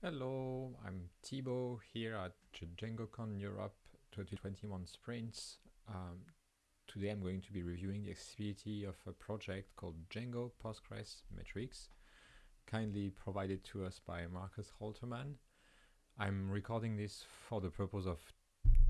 Hello, I'm Thibaud here at DjangoCon Europe 2021 Sprints. Um, today I'm going to be reviewing the accessibility of a project called Django Postgres Metrics, kindly provided to us by Markus Holtermann. I'm recording this for the purpose of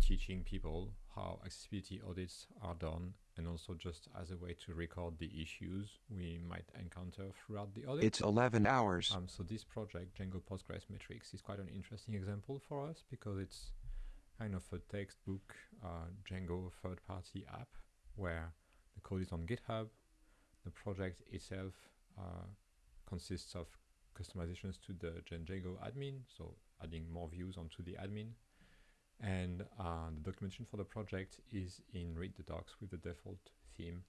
teaching people how accessibility audits are done and also just as a way to record the issues we might encounter throughout the audit. It's 11 hours. Um, so this project, Django Postgres Metrics, is quite an interesting example for us because it's kind of a textbook uh, Django third-party app where the code is on GitHub. The project itself uh, consists of customizations to the Django admin, so adding more views onto the admin and uh, the documentation for the project is in read the docs with the default theme.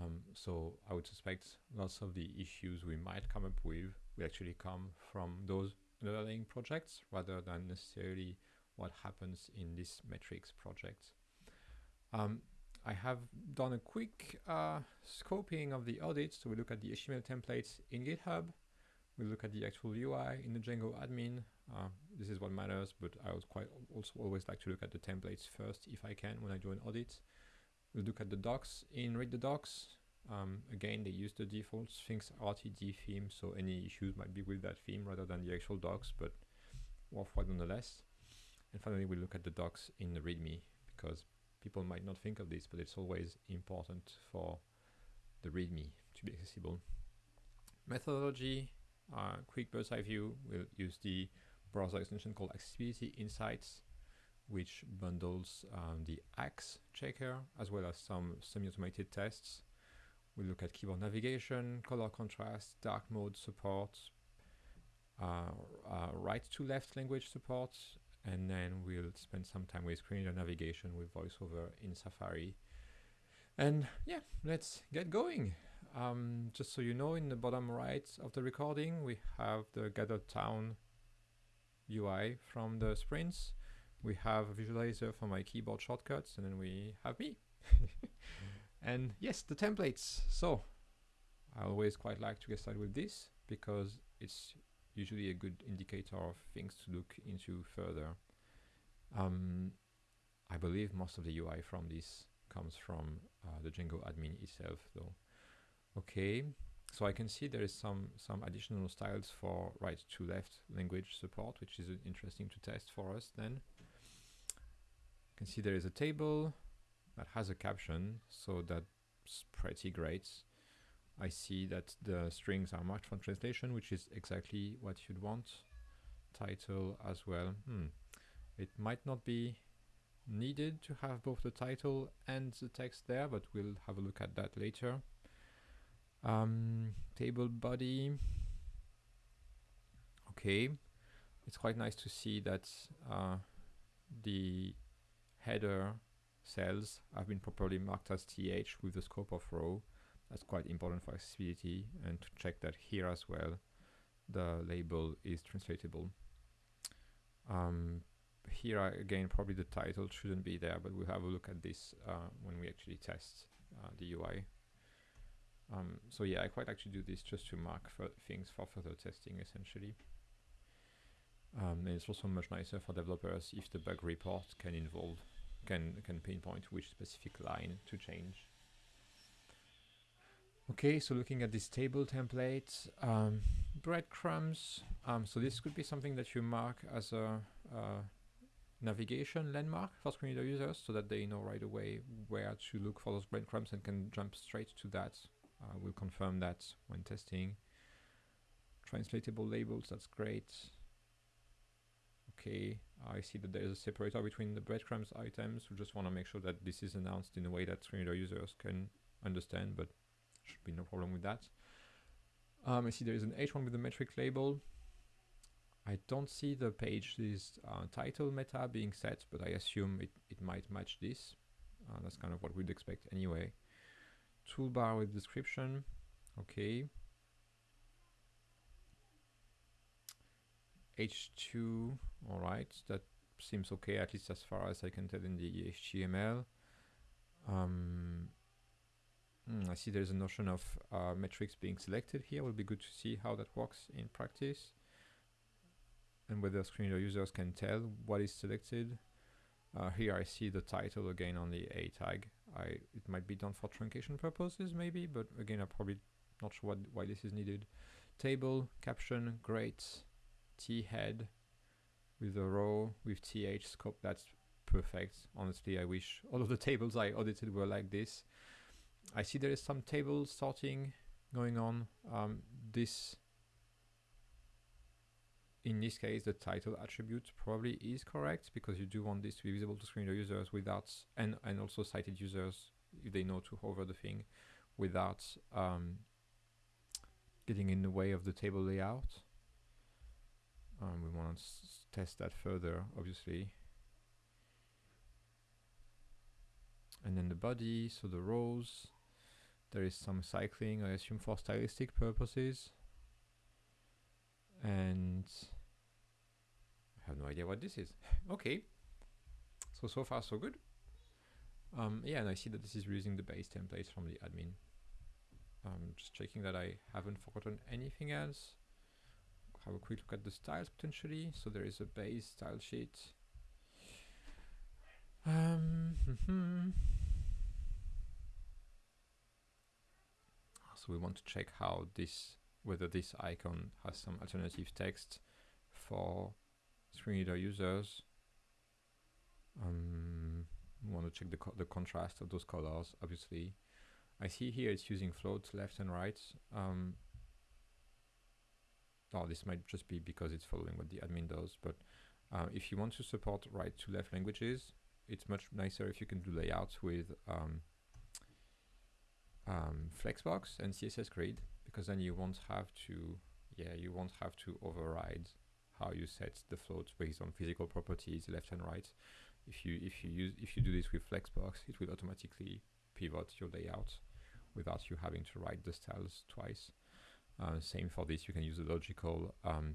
Um, so I would suspect lots of the issues we might come up with will actually come from those underlying projects rather than necessarily what happens in this metrics project. Um, I have done a quick uh, scoping of the audit. So we look at the HTML templates in GitHub. We look at the actual UI in the Django admin. Uh, this is what matters, but I would quite also always like to look at the templates first if I can when I do an audit. We'll look at the docs in read the docs. Um, again, they use the default Sphinx RTD theme, so any issues might be with that theme rather than the actual docs, but worthwhile nonetheless. And finally, we look at the docs in the README because people might not think of this, but it's always important for the README to be accessible. Methodology, uh, quick bird's eye view, we'll use the browser extension called Accessibility Insights, which bundles um, the Axe checker as well as some semi-automated tests. We look at keyboard navigation, color contrast, dark mode support, uh, uh, right to left language support, and then we'll spend some time with screen reader navigation with voiceover in Safari. And yeah, let's get going. Um, just so you know, in the bottom right of the recording, we have the Gather Town UI from the sprints. We have a visualizer for my keyboard shortcuts, and then we have me. and yes, the templates. So I always quite like to get started with this because it's usually a good indicator of things to look into further. Um, I believe most of the UI from this comes from uh, the Django admin itself though. Okay, so I can see there is some, some additional styles for right to left language support, which is interesting to test for us then. You can see there is a table that has a caption, so that's pretty great. I see that the strings are marked for translation, which is exactly what you'd want. Title as well. Hmm. It might not be needed to have both the title and the text there, but we'll have a look at that later. Um, table body. Okay, it's quite nice to see that uh, the header cells have been properly marked as th with the scope of row. That's quite important for accessibility and to check that here as well the label is translatable. Um, here again probably the title shouldn't be there but we'll have a look at this uh, when we actually test uh, the UI. Um, so yeah, I quite actually do this just to mark for things for further testing essentially. Um, and it's also much nicer for developers if the bug report can involve, can, can pinpoint which specific line to change. Okay, so looking at this table template, um, breadcrumbs. Um, so this could be something that you mark as a, navigation landmark for screen reader users so that they know right away where to look for those breadcrumbs and can jump straight to that uh, we'll confirm that when testing. Translatable labels, that's great. Okay, I see that there's a separator between the breadcrumbs items. We just want to make sure that this is announced in a way that screen reader users can understand, but should be no problem with that. Um, I see there is an H1 with the metric label. I don't see the page uh, title meta being set, but I assume it, it might match this. Uh, that's kind of what we'd expect anyway toolbar with description. Okay. H2 all right. That seems okay. At least as far as I can tell in the HTML um, mm, I see there's a notion of uh, metrics being selected here. Will be good to see how that works in practice and whether screen reader users can tell what is selected. Uh, here I see the title again on the A tag. I it might be done for truncation purposes maybe, but again I'm probably not sure what, why this is needed. Table, caption, great, T head with a row with TH scope. That's perfect. Honestly, I wish all of the tables I audited were like this. I see there is some table sorting going on. Um, this in this case, the title attribute probably is correct because you do want this to be visible to screen reader users without, and, and also sighted users if they know to hover the thing without um, getting in the way of the table layout. Um, we want to test that further, obviously. And then the body, so the rows, there is some cycling, I assume for stylistic purposes. And have no idea what this is. okay. So, so far so good. Um, yeah, and I see that this is using the base templates from the admin. I'm just checking that I haven't forgotten anything else. Have a quick look at the styles potentially. So there is a base style sheet. Um, so we want to check how this, whether this icon has some alternative text for screen reader users. Um, want to check the, co the contrast of those colors, obviously. I see here it's using floats left and right. Um, oh, this might just be because it's following what the admin does, but uh, if you want to support right to left languages, it's much nicer if you can do layouts with um, um, Flexbox and CSS Grid, because then you won't have to, yeah, you won't have to override how you set the floats based on physical properties left and right. If you if you use if you do this with Flexbox, it will automatically pivot your layout without you having to write the styles twice. Uh, same for this, you can use the logical um,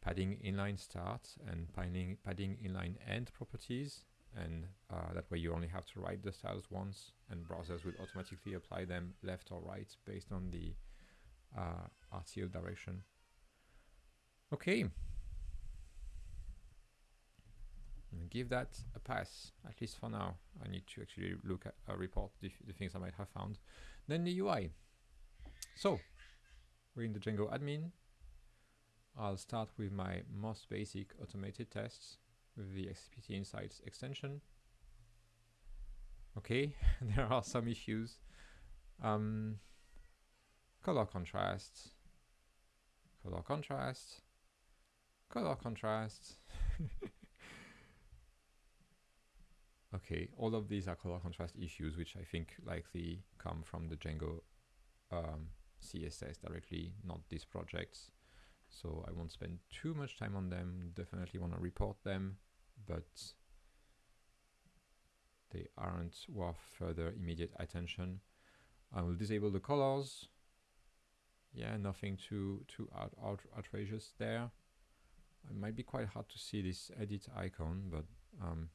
padding inline start and padding, padding inline end properties and uh, that way you only have to write the styles once and browsers will automatically apply them left or right based on the uh, RTL direction. Okay. give that a pass, at least for now. I need to actually look at a uh, report the, the things I might have found. Then the UI. So, we're in the Django admin. I'll start with my most basic automated tests with the XPT Insights extension. Okay, there are some issues. Um, color contrast, color contrast, color contrast. Okay, all of these are color contrast issues, which I think likely come from the Django um, CSS directly, not these projects. So I won't spend too much time on them. Definitely want to report them, but they aren't worth further immediate attention. I will disable the colors. Yeah, nothing too too out, out outrageous there. It might be quite hard to see this edit icon, but um,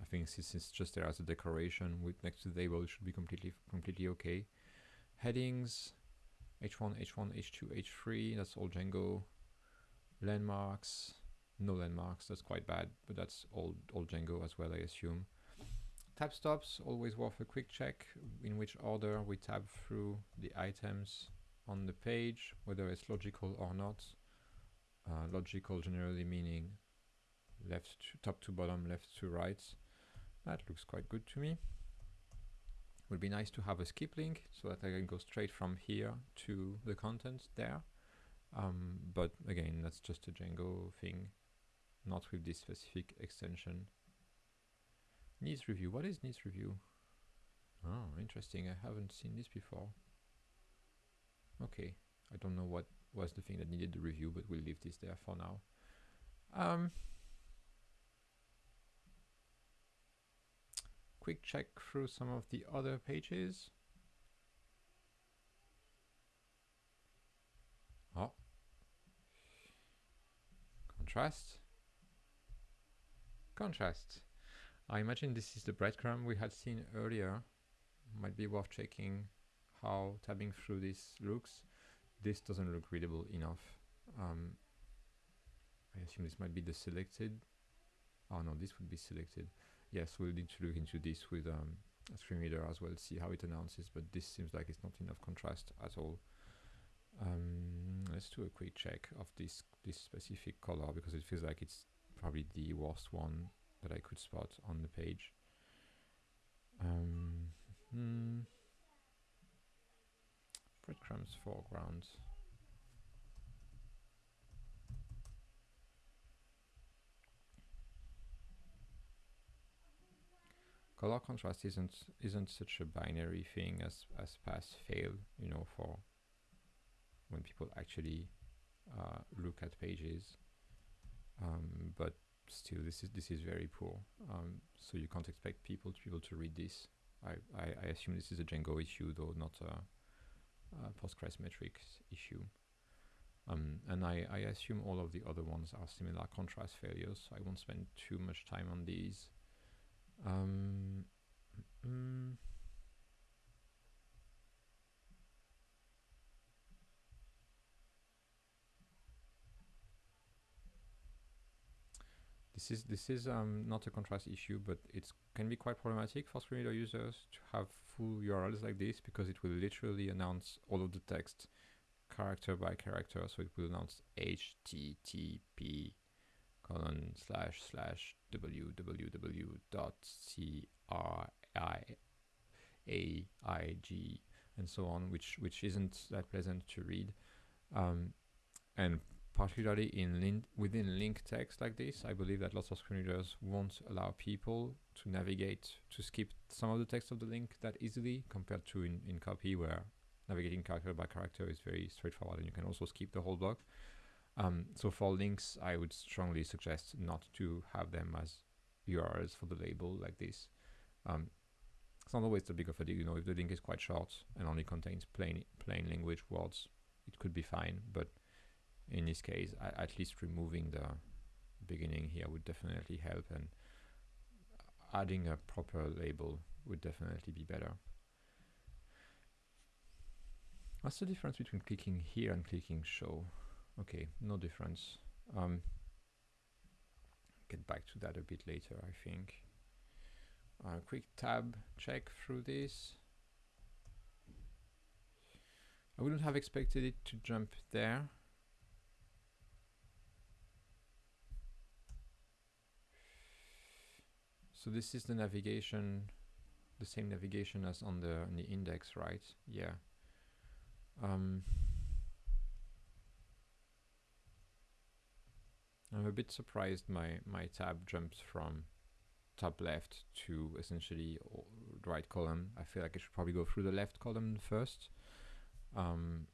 I think since it's just there as a decoration with next to the label, it should be completely completely okay. Headings, H1, H1, H2, H3, that's all Django. Landmarks, no landmarks, that's quite bad, but that's all, all Django as well, I assume. Tab stops, always worth a quick check in which order we tab through the items on the page, whether it's logical or not. Uh, logical generally meaning left to top to bottom, left to right. That looks quite good to me. Would be nice to have a skip link so that I can go straight from here to the content there. Um, but again, that's just a Django thing, not with this specific extension. Needs review. What is needs review? Oh, interesting. I haven't seen this before. Okay. I don't know what was the thing that needed the review, but we'll leave this there for now. Um, quick check through some of the other pages. Oh. Contrast. Contrast. I imagine this is the breadcrumb we had seen earlier. Might be worth checking how tabbing through this looks. This doesn't look readable enough. Um, I assume this might be the selected. Oh no, this would be selected. Yes, we'll need to look into this with um, a screen reader as well, see how it announces, but this seems like it's not enough contrast at all. Um, let's do a quick check of this this specific color because it feels like it's probably the worst one that I could spot on the page. Um, hmm. Breadcrumbs foreground. color contrast isn't isn't such a binary thing as as pass fail you know for when people actually uh, look at pages. Um, but still this is this is very poor. Um, so you can't expect people to be able to read this. I, I, I assume this is a Django issue though not a, a Postgres metrics issue. Um, and I, I assume all of the other ones are similar contrast failures so I won't spend too much time on these. Um, mm, this is this is um, not a contrast issue, but it can be quite problematic for screen reader users to have full URLs like this because it will literally announce all of the text character by character. So it will announce HTTP colon slash slash www.criaig and so on, which which isn't that pleasant to read. Um, and particularly in within link text like this, I believe that lots of screen readers won't allow people to navigate to skip some of the text of the link that easily compared to in, in copy where navigating character by character is very straightforward and you can also skip the whole block. Um, so for links, I would strongly suggest not to have them as URLs for the label like this. Um, it's not always the big of a deal, you know, if the link is quite short and only contains plain plain language words, it could be fine. But in this case, at least removing the beginning here would definitely help, and adding a proper label would definitely be better. What's the difference between clicking here and clicking show? Okay, no difference. Um, get back to that a bit later, I think. Uh, quick tab check through this. I wouldn't have expected it to jump there. So this is the navigation, the same navigation as on the, on the index, right? Yeah. Um, I'm a bit surprised my, my tab jumps from top left to essentially right column. I feel like I should probably go through the left column first. Um,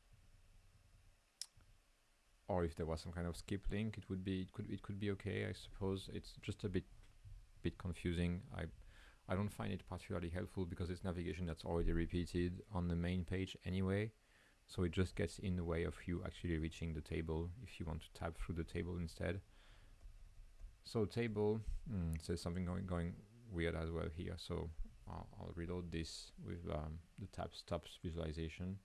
or if there was some kind of skip link, it would be it could it could be okay. I suppose it's just a bit bit confusing. I I don't find it particularly helpful because it's navigation that's already repeated on the main page anyway. So it just gets in the way of you actually reaching the table if you want to tab through the table instead. So table mm, says something going going weird as well here. So I'll, I'll reload this with um, the tab stops visualization.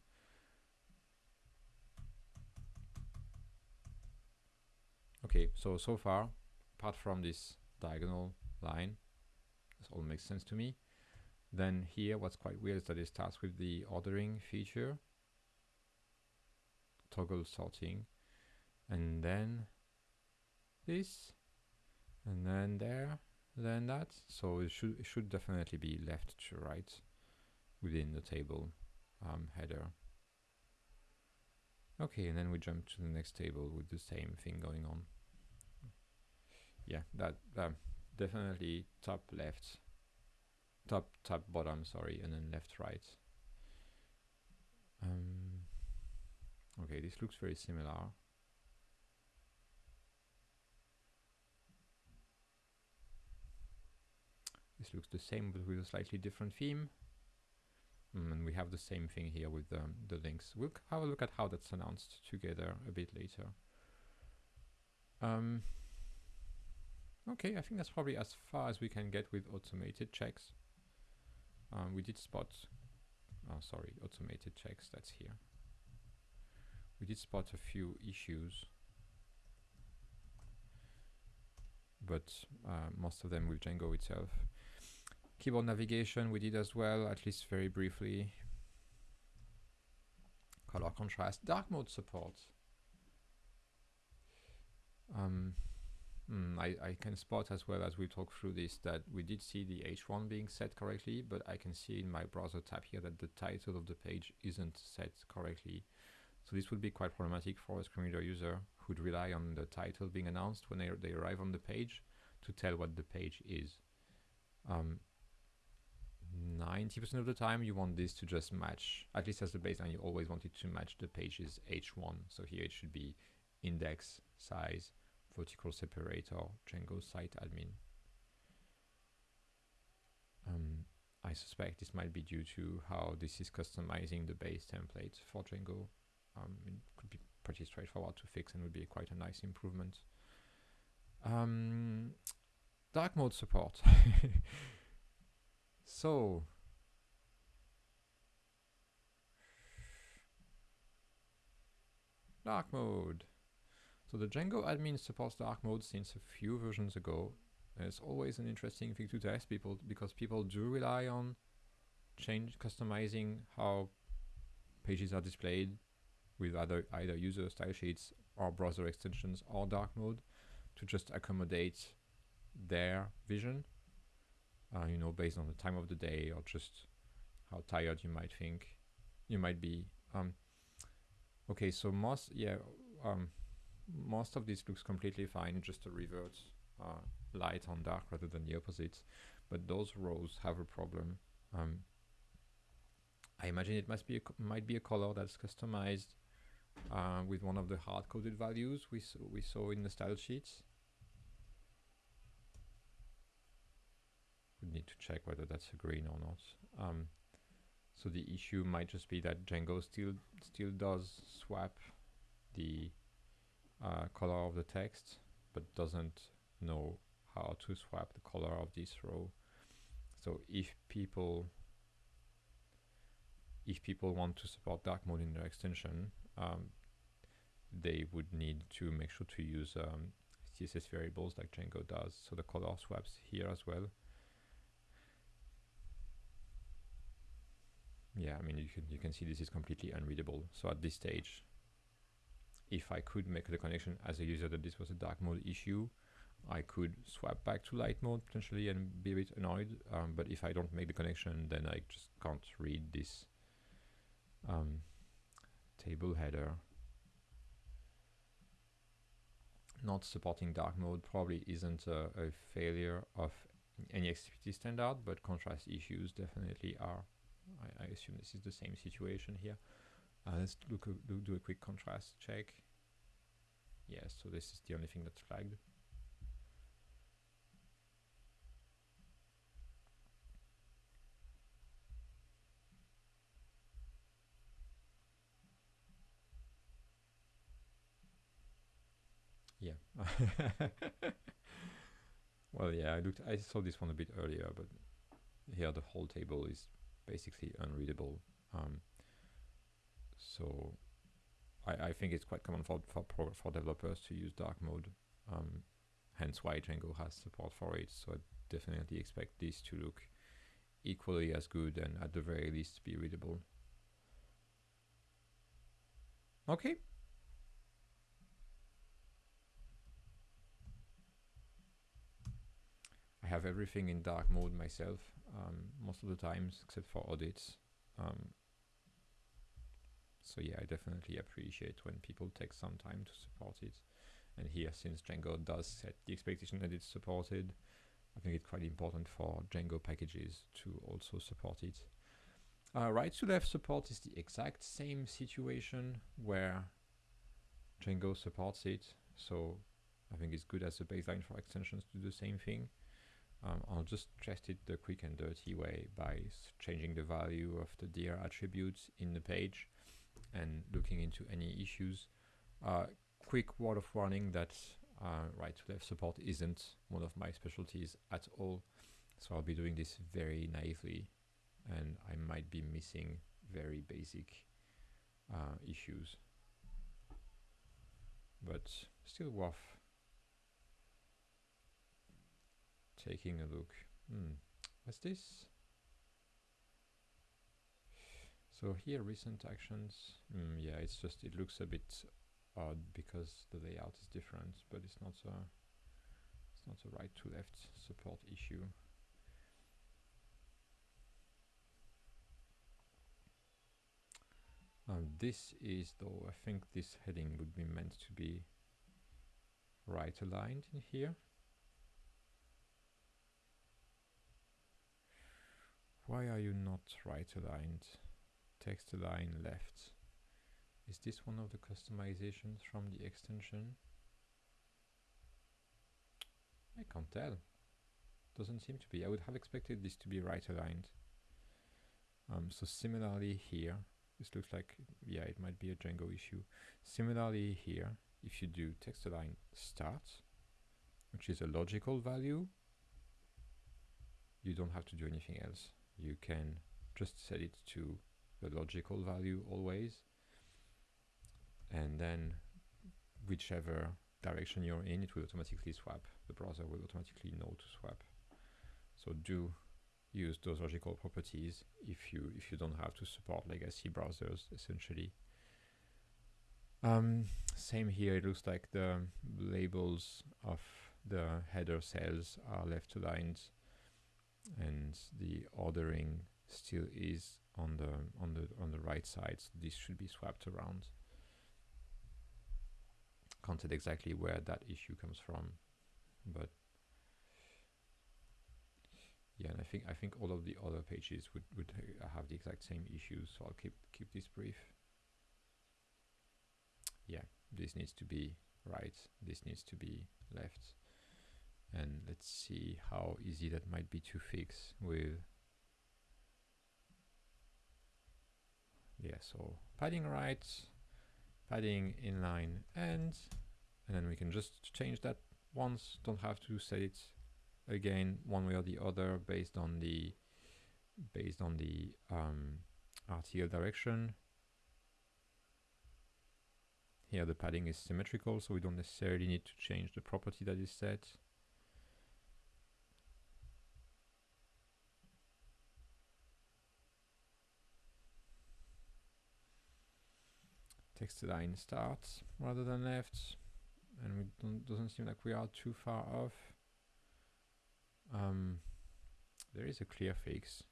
Okay, so so far, apart from this diagonal line, this all makes sense to me. Then here, what's quite weird is that it starts with the ordering feature. Toggle sorting and then this. And then there. Then that. So it should it should definitely be left to right within the table um, header. Okay and then we jump to the next table with the same thing going on. Yeah that um, definitely top left top top bottom sorry and then left right um, Okay, this looks very similar. This looks the same but with a slightly different theme. Mm, and we have the same thing here with um, the links. We'll have a look at how that's announced together a bit later. Um, okay, I think that's probably as far as we can get with automated checks. Um, we did spot, oh sorry, automated checks, that's here we did spot a few issues. but uh, most of them with Django itself. Keyboard navigation we did as well, at least very briefly. Color contrast, dark mode support. Um, mm, I, I can spot as well as we talk through this that we did see the H1 being set correctly, but I can see in my browser tab here that the title of the page isn't set correctly. So this would be quite problematic for a screen reader user who'd rely on the title being announced when they, they arrive on the page to tell what the page is. 90% um, of the time you want this to just match, at least as the baseline, you always want it to match the page's H1. So here it should be index, size, vertical separator, Django site admin. Um, I suspect this might be due to how this is customizing the base template for Django. Um, it could be pretty straightforward to fix and would be quite a nice improvement. Um, dark mode support. so, dark mode. So the Django admin supports dark mode since a few versions ago. And it's always an interesting thing to test people because people do rely on change customizing how pages are displayed with either either user style sheets or browser extensions or dark mode to just accommodate their vision. Uh, you know, based on the time of the day or just how tired you might think you might be. Um, okay, so most yeah. Um, most of this looks completely fine, just a revert uh, light on dark rather than the opposite. But those rows have a problem. Um, I imagine it must be a might be a color that's customized uh, with one of the hard-coded values we we saw in the style sheets. We need to check whether that's a green or not. Um, so the issue might just be that Django still still does swap the uh, color of the text, but doesn't know how to swap the color of this row. So if people if people want to support dark mode in their extension, um, they would need to make sure to use um, CSS variables like Django does. So the color swaps here as well. Yeah, I mean you can you can see this is completely unreadable. So at this stage, if I could make the connection as a user that this was a dark mode issue, I could swap back to light mode potentially and be a bit annoyed. Um, but if I don't make the connection, then I just can't read this um, table header. Not supporting dark mode probably isn't a, a failure of any XPT standard, but contrast issues definitely are. I, I assume this is the same situation here. Uh, let's look a, do, do a quick contrast check. Yes, so this is the only thing that's flagged. Yeah. well, yeah, I looked. I saw this one a bit earlier, but here the whole table is basically unreadable. Um, so I, I think it's quite common for for, for developers to use dark mode. Um, hence why Django has support for it. So I definitely expect this to look equally as good and at the very least be readable. Okay. I have everything in dark mode myself um, most of the times except for audits. Um, so yeah, I definitely appreciate when people take some time to support it. And here, since Django does set the expectation that it's supported, I think it's quite important for Django packages to also support it. Uh, right to left support is the exact same situation where Django supports it. So I think it's good as a baseline for extensions to do the same thing. Um, I'll just test it the quick and dirty way by changing the value of the dir attributes in the page and looking into any issues. Uh, quick word of warning that uh, right to left support isn't one of my specialties at all. So I'll be doing this very naively and I might be missing very basic uh, issues. But still worth taking a look. Hmm. What's this? So here, recent actions. Mm, yeah, it's just it looks a bit odd because the layout is different, but it's not a it's not a right to left support issue. Um, this is though I think this heading would be meant to be right aligned in here. Why are you not right aligned? Text align left. Is this one of the customizations from the extension? I can't tell. Doesn't seem to be. I would have expected this to be right aligned. Um, so similarly here, this looks like, yeah, it might be a Django issue. Similarly here, if you do text align start, which is a logical value, you don't have to do anything else. You can just set it to the logical value always. And then whichever direction you're in it will automatically swap. The browser will automatically know to swap. So do use those logical properties if you if you don't have to support legacy browsers essentially. Um, same here. It looks like the labels of the header cells are left aligned and the ordering still is on the on the on the right side. So this should be swapped around. Can't tell exactly where that issue comes from but yeah and I think I think all of the other pages would would have the exact same issues so I'll keep keep this brief. Yeah this needs to be right this needs to be left and let's see how easy that might be to fix with yeah so padding right padding inline end and then we can just change that once. Don't have to set it again one way or the other based on the based on the um, RTL direction. Here the padding is symmetrical so we don't necessarily need to change the property that is set text line starts rather than left. And don't doesn't seem like we are too far off. Um, there is a clear fix.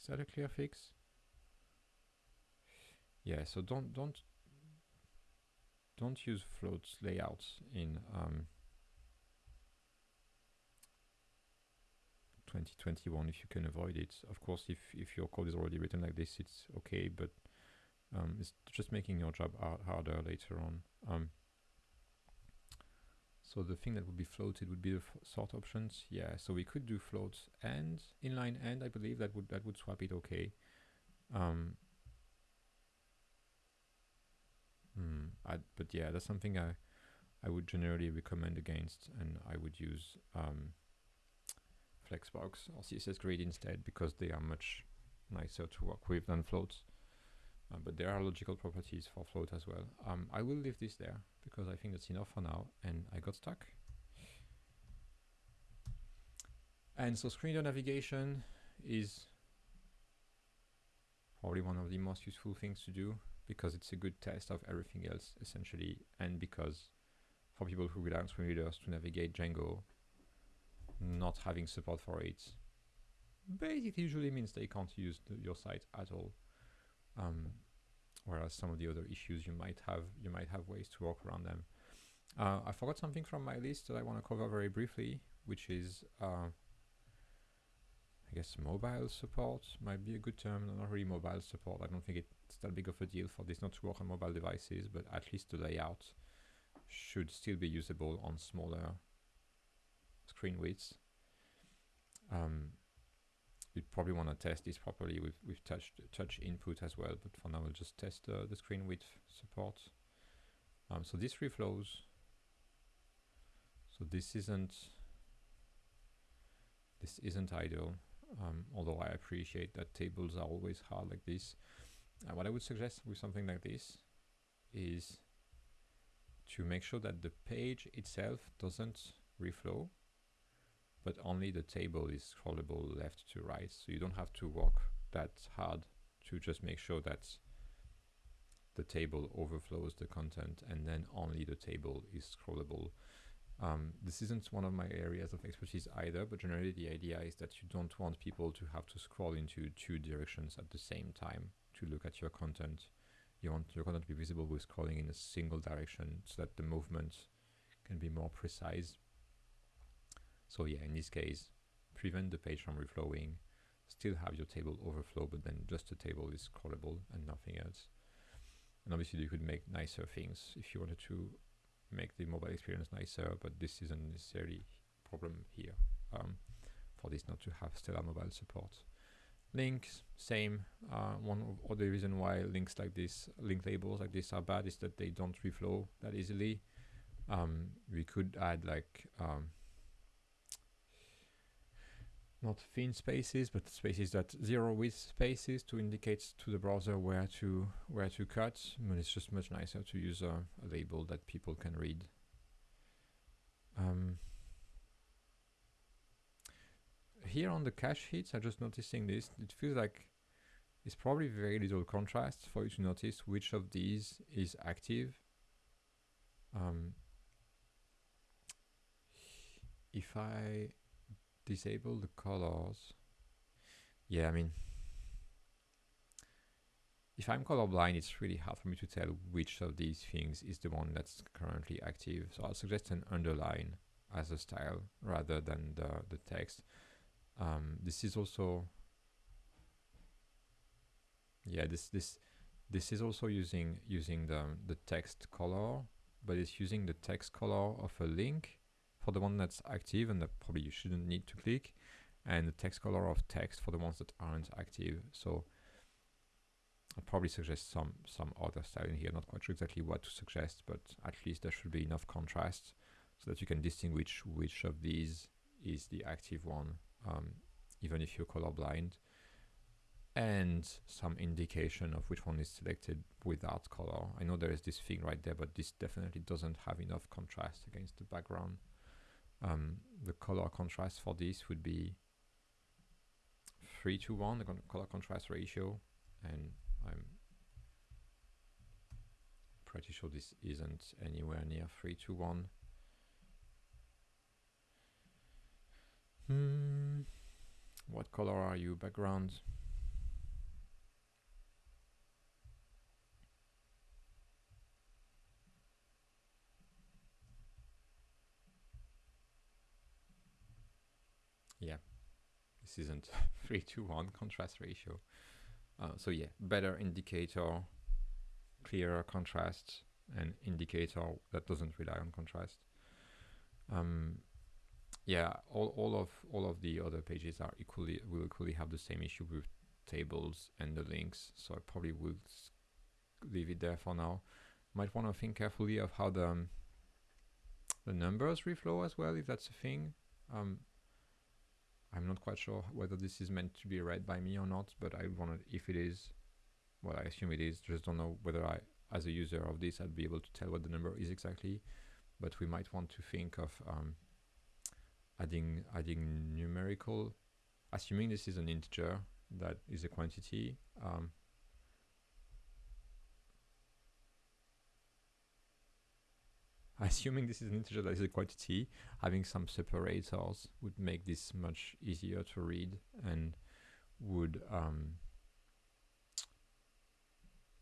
Is that a clear fix? Yeah so don't don't don't use floats layouts in um, 2021 if you can avoid it. Of course if if your code is already written like this it's okay but um, it's just making your job harder later on. Um, so the thing that would be floated would be the sort options. Yeah, so we could do floats and inline and I believe that would that would swap it okay. Um, hmm, I, but yeah, that's something I I would generally recommend against, and I would use um, Flexbox or CSS Grid instead because they are much nicer to work with than floats. Uh, but there are logical properties for float as well. Um, I will leave this there because I think that's enough for now and I got stuck. And so screen door navigation is probably one of the most useful things to do because it's a good test of everything else essentially and because for people who rely on screen readers to navigate Django not having support for it basically usually means they can't use the, your site at all um, whereas some of the other issues you might have, you might have ways to work around them. Uh, I forgot something from my list that I want to cover very briefly, which is, uh, I guess, mobile support might be a good term. Not really mobile support. I don't think it's that big of a deal for this not to work on mobile devices, but at least the layout should still be usable on smaller screen widths. Um, we probably want to test this properly with, with touch, touch input as well, but for now we'll just test uh, the screen width support. Um, so this reflows. So this isn't this isn't ideal, um, although I appreciate that tables are always hard like this. Uh, what I would suggest with something like this is to make sure that the page itself doesn't reflow but only the table is scrollable left to right. So you don't have to work that hard to just make sure that the table overflows the content and then only the table is scrollable. Um, this isn't one of my areas of expertise either, but generally the idea is that you don't want people to have to scroll into two directions at the same time to look at your content. You want your content to be visible with scrolling in a single direction so that the movement can be more precise. So yeah, in this case, prevent the page from reflowing, still have your table overflow, but then just the table is scrollable and nothing else. And obviously you could make nicer things if you wanted to make the mobile experience nicer, but this isn't necessarily problem here um, for this not to have Stellar mobile support. Links, same. Uh, one of the reason why links like this, link labels like this are bad is that they don't reflow that easily. Um, we could add like um, not thin spaces, but spaces that zero width spaces to indicate to the browser where to where to cut. But it's just much nicer to use a, a label that people can read. Um, here on the cache hits, I'm just noticing this. It feels like it's probably very little contrast for you to notice which of these is active. Um, if I disable the colors. Yeah, I mean, if I'm colorblind, it's really hard for me to tell which of these things is the one that's currently active. So I'll suggest an underline as a style rather than the, the text. Um, this is also, yeah, this this this is also using using the the text color, but it's using the text color of a link for the one that's active and that probably you shouldn't need to click and the text color of text for the ones that aren't active. So I'd probably suggest some some other style in here. Not quite sure exactly what to suggest but at least there should be enough contrast so that you can distinguish which of these is the active one um, even if you're colorblind and some indication of which one is selected without color. I know there is this thing right there, but this definitely doesn't have enough contrast against the background um, the color contrast for this would be 3 to 1, the color contrast ratio, and I'm pretty sure this isn't anywhere near 3 to 1. Hmm. What color are you? Background? Yeah. This isn't 3 to 1 contrast ratio. Uh, so yeah better indicator clearer contrast and indicator that doesn't rely on contrast. Um, yeah all, all of all of the other pages are equally will equally have the same issue with tables and the links so I probably will leave it there for now. Might want to think carefully of how the um, the numbers reflow as well if that's a thing. Um, I'm not quite sure whether this is meant to be read by me or not, but I wanted, if it is, well, I assume it is, just don't know whether I, as a user of this, I'd be able to tell what the number is exactly, but we might want to think of um, adding, adding numerical, assuming this is an integer that is a quantity, um, Assuming this is an integer that is a quantity, having some separators would make this much easier to read and would um,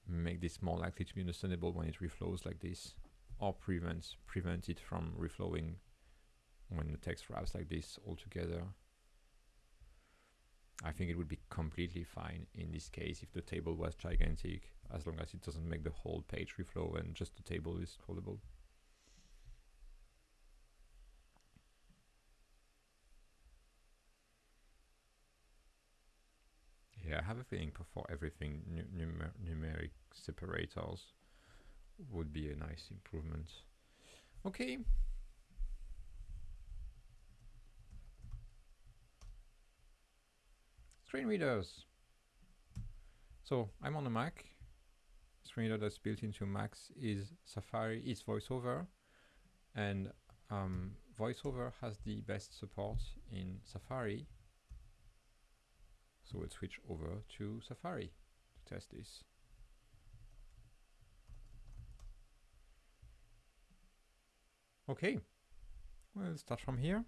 make this more likely to be understandable when it reflows like this or prevents prevent it from reflowing when the text wraps like this altogether. I think it would be completely fine in this case if the table was gigantic as long as it doesn't make the whole page reflow and just the table is scrollable. Yeah, I have a feeling for everything numer numeric separators would be a nice improvement. Okay. Screen readers. So I'm on a Mac. Screen reader that's built into Macs is Safari, it's VoiceOver. And um, VoiceOver has the best support in Safari. So we'll switch over to Safari to test this. Okay, we'll start from here.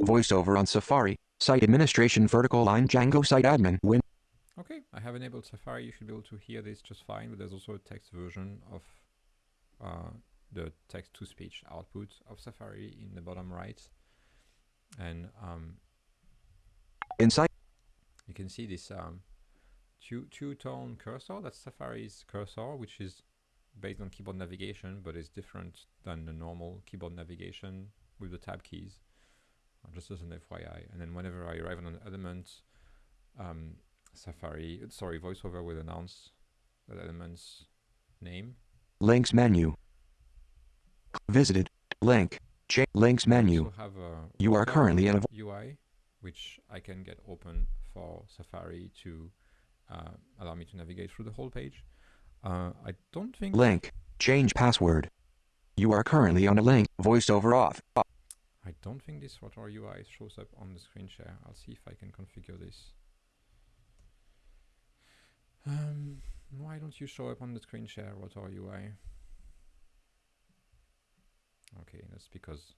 VoiceOver on Safari, site administration vertical line Django site admin win. Okay, I have enabled Safari. You should be able to hear this just fine, but there's also a text version of uh, the text-to-speech output of Safari in the bottom right. And um, Inside you can see this um, two, two-tone cursor. That's Safari's cursor, which is based on keyboard navigation, but is different than the normal keyboard navigation with the tab keys, uh, just as an FYI. And then whenever I arrive on an element, um, Safari, sorry, VoiceOver will announce that element's name. links menu. Visited link J links menu. You are currently in a UI, which I can get open for Safari to uh, allow me to navigate through the whole page. Uh, I don't think link change password. You are currently on a link voiceover off. I don't think this Rotor UI shows up on the screen share. I'll see if I can configure this. Um, why don't you show up on the screen share, Rotor UI? Okay, that's because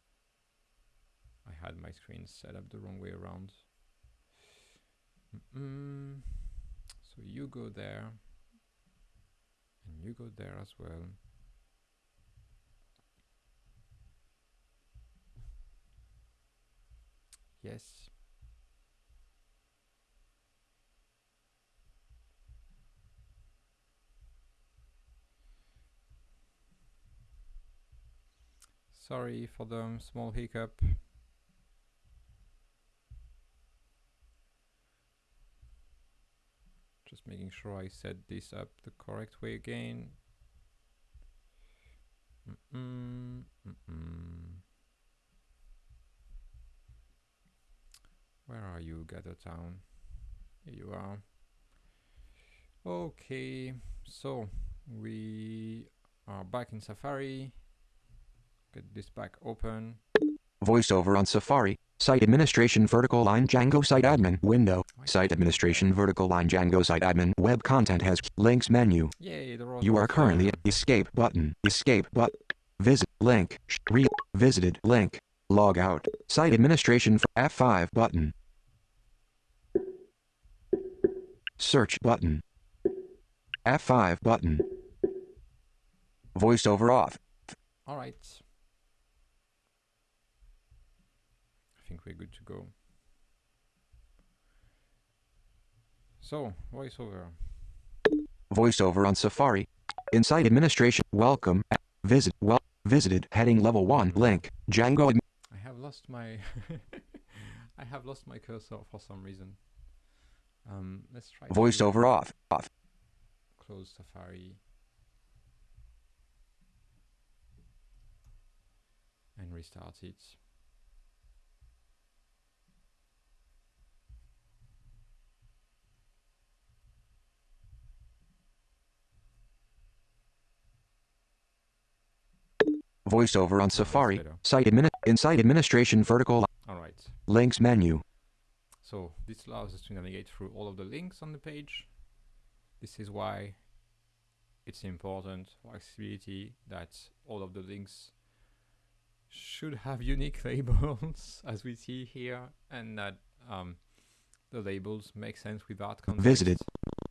I had my screen set up the wrong way around. Mm-mm. So you go there, and you go there as well. Yes. Sorry for the small hiccup. Just making sure I set this up the correct way again. Mm-mm, mm-mm. Where are you, Gather Town? Here you are. Okay, so we are back in Safari. Get this back open. Voiceover on Safari. Site administration vertical line Django site admin window. Site administration vertical line Django site admin web content has links menu. Yay, You are currently at escape button. Escape but visit link re visited link log out. Site administration f- F5 button. Search button. F5 button. Voiceover off. All right. I think we're good to go. So, voiceover. Voiceover on Safari. Inside administration. Welcome. Visit. Well. Visited. Heading level 1. Link. Django. I have lost my I have lost my cursor for some reason. Um, let's try Voiceover off. Off. close Safari and restart it. Voiceover on Safari. Site admin. Inside administration vertical. All right. Links menu. So this allows us to navigate through all of the links on the page. This is why it's important for accessibility that all of the links should have unique labels as we see here and that um, the labels make sense without context. Visited.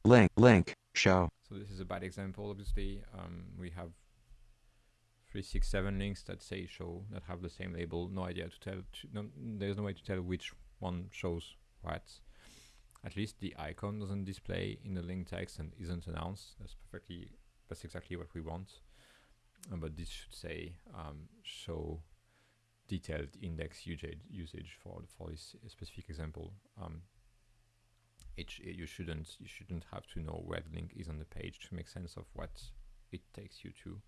Link. Link. Show. So this is a bad example obviously. Um, we have three, six, seven links that say show that have the same label. No idea to tell. To, no, there's no way to tell which one shows what. At least the icon doesn't display in the link text and isn't announced. That's perfectly. That's exactly what we want. Uh, but this should say um, show detailed index usage for for this specific example. Um, it you shouldn't you shouldn't have to know where the link is on the page to make sense of what it takes you to.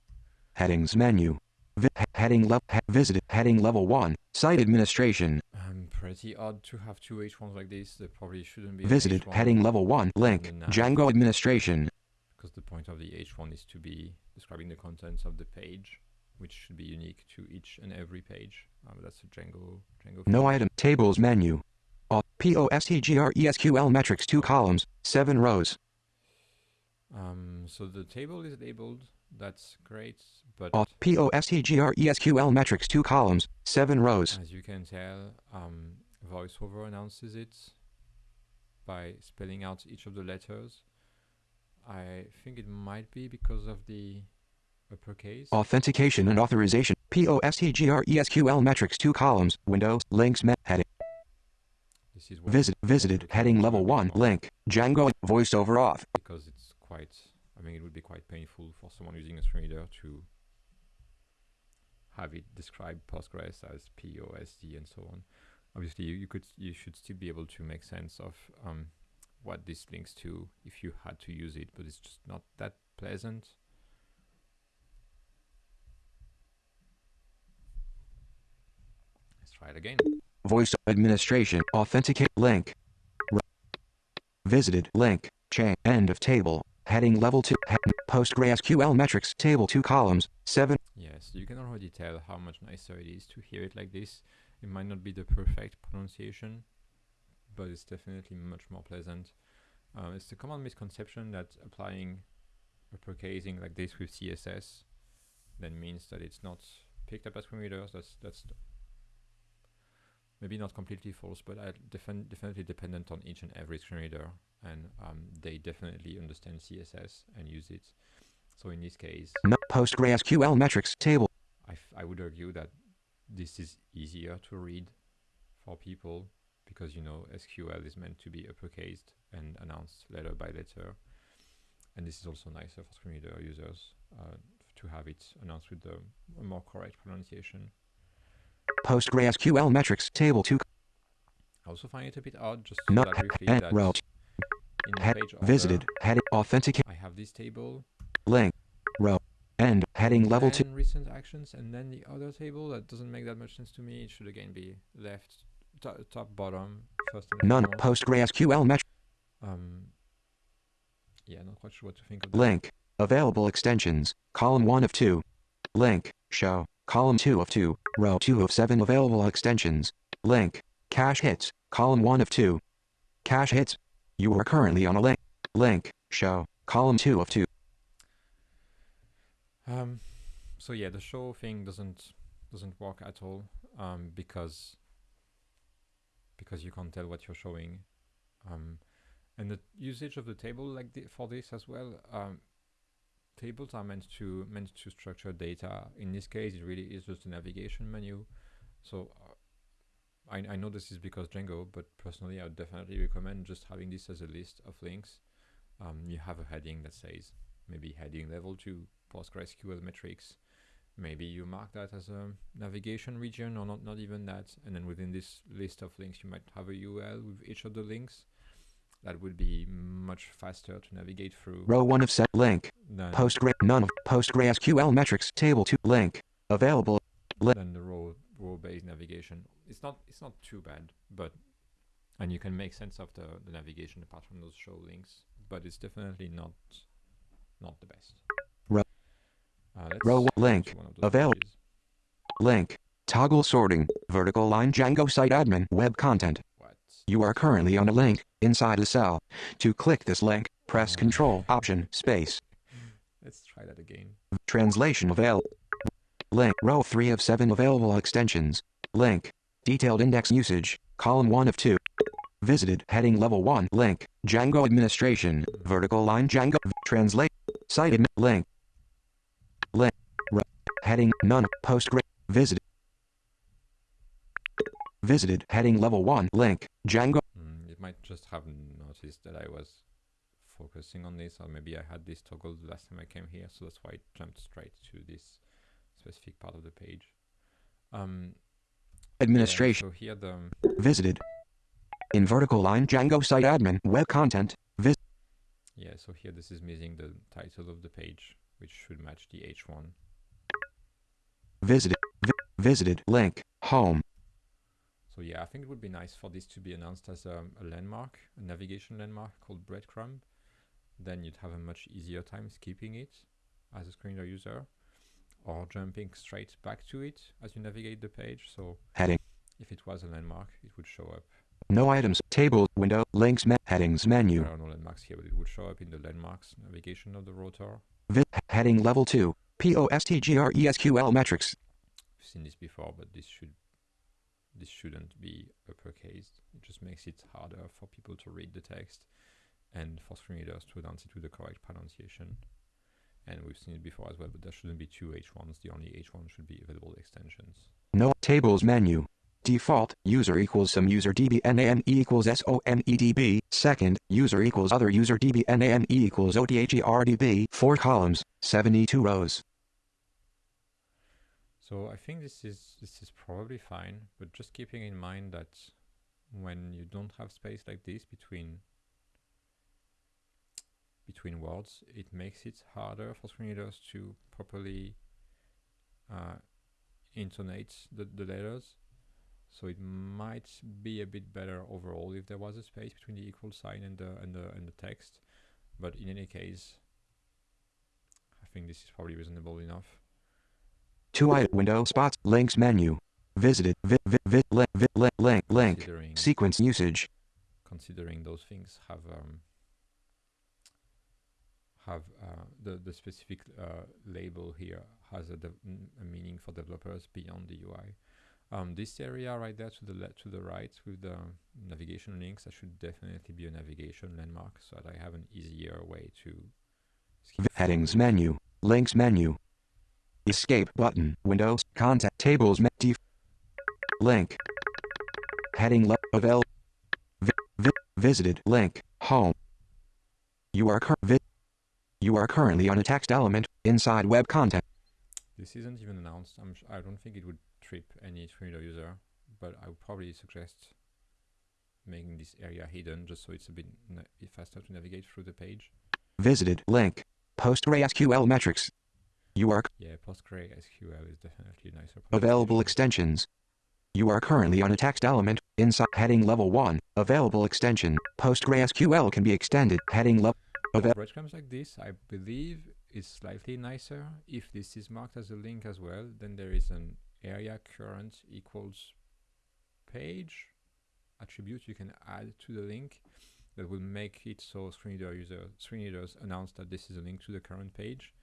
Headings menu. Vi- heading level. He- visited. Heading level 1. Site administration. Um, pretty odd to have two H1s like this. They probably shouldn't be. Visited. Heading level 1. Link. Django administration. because the point of the H1 is to be describing the contents of the page. which should be unique to each and every page. Um, that's a Django Django. No feature. item. Tables menu. Auth- POSTGRESQL metrics 2 columns, 7 rows. Um, so the table is labeled. That's great, but Auth- POSTGRESQL metrics 2 columns, 7 rows. as you can tell, um, VoiceOver announces it by spelling out each of the letters. I think it might be because of the uppercase. Authentication and authorization. POSTGRESQL metrics 2 columns, windows, links, heading. This is Visit, visited, heading level 1, link, Django, voiceover off. because it's quite. I mean, it would be quite painful for someone using a screen reader to have it describe Postgres as POSD and so on. Obviously, you, you could you should still be able to make sense of um, what this links to if you had to use it, but it's just not that pleasant. Let's try it again. Voice administration, authenticate, link. Visited, link, chain, end of table, heading level 2, PostgreSQL metrics, table 2 columns, 7. Yes, you can already tell how much nicer it is to hear it like this. It might not be the perfect pronunciation, but it's definitely much more pleasant. Uh, it's a common misconception that applying uppercasing like this with CSS then means that it's not picked up by screen readers. That's that's maybe not completely false, but I defin- definitely dependent on each and every screen reader, and um, they definitely understand CSS and use it. So in this case, No, PostgreSQL metrics, table. I, f- I would argue that this is easier to read for people because you know SQL is meant to be uppercased and announced letter by letter, and this is also nicer for screen reader users uh, to have it announced with the a more correct pronunciation. PostgreSQL metrics, table 2, I also find it a bit odd just to no, that briefly that row, in the head, visited, heading, authenticate, I have this table link, row, end, heading level 2. recent actions and then the other table that doesn't make that much sense to me. It should again be left to- top bottom first and None. PostgreSQL metrics, Um, yeah, not quite sure what to think of that. link, available extensions, column 1 of 2. Link, show, column 2 of 2, row 2 of 7 available extensions. Link, cache hits, column 1 of 2. Cache hits, you are currently on a link. Link, show, column 2 of 2. Um, so yeah, the show thing doesn't doesn't work at all um, because because you can't tell what you're showing, um, and the usage of the table like thi- for this as well. Um, tables are meant to meant to structure data. In this case, it really is just a navigation menu. So uh, I I know this is because Django, but personally, I would definitely recommend just having this as a list of links. Um, you have a heading that says maybe heading level two PostgreSQL metrics. Maybe you mark that as a navigation region or not, not even that. And then within this list of links, you might have a URL with each of the links. That would be much faster to navigate through Row 1 of set link, than, Postgre, none of PostgreSQL metrics, table 2, link, available. li- than the row row based navigation. It's not it's not too bad, but and you can make sense of the, the navigation apart from those show links, but it's definitely not not the best. Row- Uh, row link, one of those pages. Link, toggle sorting, vertical line Django site admin, web content. What? You are currently on a link, inside a cell. To click this link, press Oh. Control, Option, Space. Let's try that again. Translation avail. Link, row 3 of 7 available extensions. Link, detailed index usage, column 1 of 2. Visited, heading level 1, link, Django administration, vertical line Django, translate, admin, link. Link, heading, none, postgre, visited. Visited, heading level 1, link, Django, Mm, it might just have noticed that I was focusing on this, or maybe I had this toggle the last time I came here, so that's why it jumped straight to this specific part of the page. Um, yeah, administration, so here the um, visited. In vertical line Django site admin, web content, yeah, so here this is missing the title of the page, which should match the H1. visited, vi- visited, link, home, So yeah, I think it would be nice for this to be announced as um, a landmark, a navigation landmark called breadcrumb. Then you'd have a much easier time skipping it as a screen reader user. Or jumping straight back to it as you navigate the page. So Heading. if it was a landmark, it would show up. No items. Table. Window. Links. Me- headings. Menu. There are no landmarks here, but it would show up in the landmarks navigation of the rotor. Vi- heading level 2. POSTGRESQL metrics. We've seen this before, but this should this shouldn't be uppercase. It just makes it harder for people to read the text and for screen readers to announce it with the correct pronunciation. And we've seen it before as well, but there shouldn't be two H1s. The only H1 should be available extensions. No tables menu. Default user equals some user db name equals somedb. Second user equals other user db name equals odherdb. Four columns, 72 rows. So I think this is this is probably fine, but just keeping in mind that when you don't have space like this between between words, it makes it harder for screen readers to properly uh, intonate the, the letters. So it might be a bit better overall if there was a space between the equal sign and the and the and the text. But in any case, I think this is probably reasonable enough. Two item window spots links menu. Visited vi, vi, vi, li, vi, li, link link sequence usage. considering those things have um, have uh, the the specific uh, label here has a, a meaning for developers beyond the UI. Um, this area right there to the le- to the right with the navigation links, that should definitely be a navigation landmark, so that I have an easier way to. headings menu. Links menu. Escape button. Windows. Contact tables. Def- link. Heading le- avail. Vi- vi- visited link. Home. You are cur- vi- You are currently on a text element inside web content. This isn't even announced. I'm sh- I don't think it would trip any screen reader user, but I would probably suggest making this area hidden just so it's a bit faster to navigate through the page. Visited link. PostgreSQL metrics. You are Yeah, PostgreSQL is definitely nicer. available extensions. You are currently on a text element inside heading level 1. Available extension. PostgreSQL can be extended. Heading level Ava- breadcrumbs like this, I believe, is slightly nicer. If this is marked as a link as well, then there is an area current equals page attribute you can add to the link that will make it so screen reader user screen readers announce that this is a link to the current page,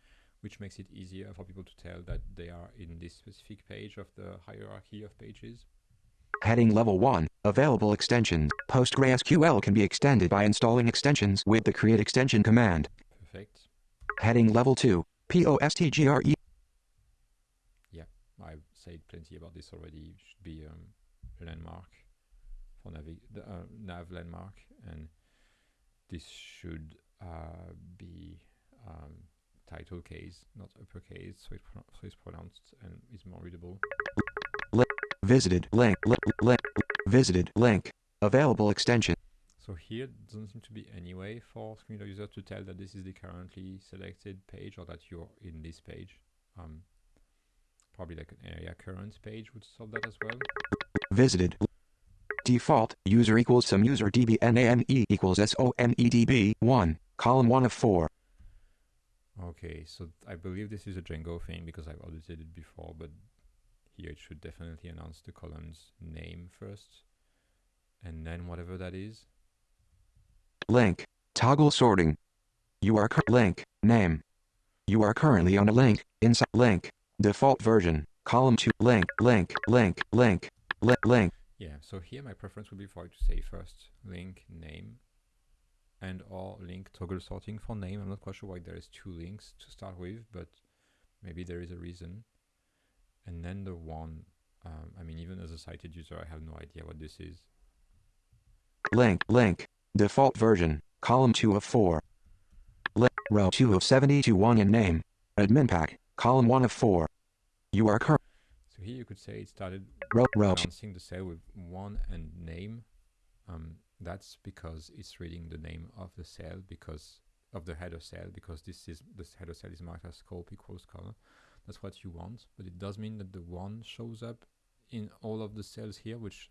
which makes it easier for people to tell that they are in this specific page of the hierarchy of pages. Heading level 1. Available extensions. PostgreSQL can be extended by installing extensions with the create extension command. Perfect. Heading level 2. POSTGRE. Yeah, I've said plenty about this already. It should be um, a landmark for navi- the, uh, nav landmark, and this should uh, be um, title case, not uppercase, so, it so it's pronounced and is more readable. Visited link. Li- link. Visited link. Available extension. So here doesn't seem to be any way for screen reader user to tell that this is the currently selected page or that you're in this page. Um, probably like an aria-current page would solve that as well. Visited. Default user equals some user db name equals somedb 1. Column 1 of 4. Okay, so I believe this is a Django thing because I've audited it before, but here it should definitely announce the column's name first, and then whatever that is. Link. Toggle sorting. You are link. Name. You are currently on a link. Inside link. Default version. Column 2. Link. Link. Link. Link. Link. Link. Yeah, so here my preference would be for it to say first link name and or link toggle sorting for name. I'm not quite sure why there is two links to start with, but maybe there is a reason. And then the one, um, I mean, even as a sighted user, I have no idea what this is. Link. Link. Default version. Column 2 of 4. Link. Row 2 of 72 1 in name. Admin pack. Column 1 of 4. You are current. So here you could say it started Row. Row 2. announcing the cell with one and name. Um, that's because it's reading the name of the cell because of the header cell because this is this header cell is marked as scope equals color. That's what you want, but it does mean that the one shows up in all of the cells here, which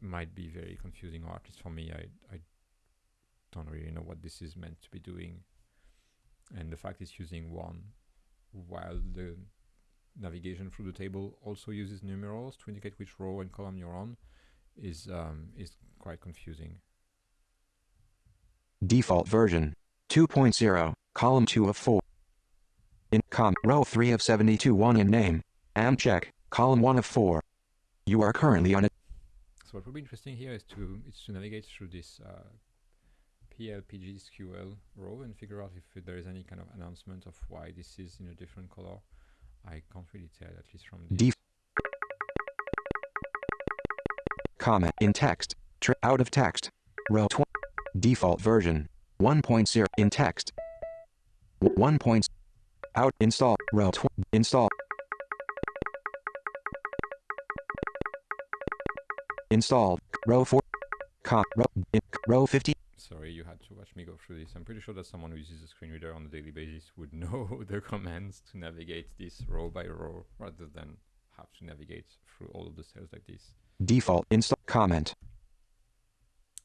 might be very confusing, or at least for me, I I don't really know what this is meant to be doing. And the fact it's using one while the navigation through the table also uses numerals to indicate which row and column you're on is um, is quite confusing. Default version 2.0, column 2 of 4. Com row 3 of 72 1 in name. Amcheck, column 1 of 4. You are currently on a So what would be interesting here is to is to navigate through this uh, PLPG SQL row and figure out if there is any kind of announcement of why this is in a different color. I can't really tell, at least from. Def- comment in text. Out of text. Row 20. Default version 1.0 in text. W- 1. Out install row 20 install installed row 4 com row, in, row 50 Sorry, you had to watch me go through this. I'm pretty sure that someone who uses a screen reader on a daily basis would know the commands to navigate this row by row rather than have to navigate through all of the cells like this. default install comment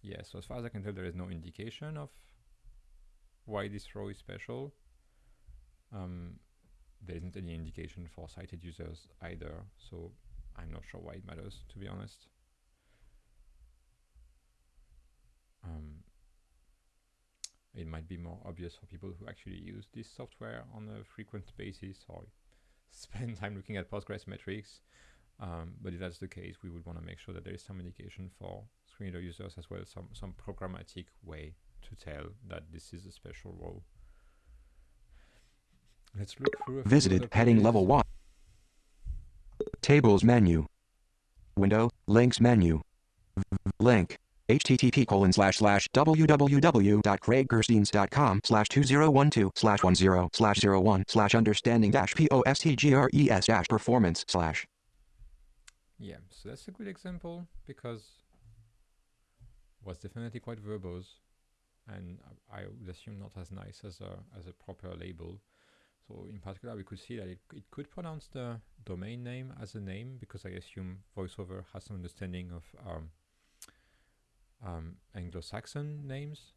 Yeah, so as far as I can tell, there is no indication of why this row is special. Um, there isn't any indication for sighted users either, so I'm not sure why it matters, to be honest. Um, it might be more obvious for people who actually use this software on a frequent basis or spend time looking at Postgres metrics. Um, but if that's the case, we would want to make sure that there is some indication for screen reader users as well, some some programmatic way to tell that this is a special role. Let's look through. a visited heading level 1 tables menu window links menu link http colon slash slash www.craigkerstiens.com slash 2012 slash 10 slash 01 slash understanding dash postgres dash performance slash Yeah, so that's a good example because was definitely quite verbose, and I, I would assume not as nice as a as a proper label. So in particular, we could see that it it could pronounce the domain name as a name because I assume VoiceOver has some understanding of um, um, Anglo-Saxon names,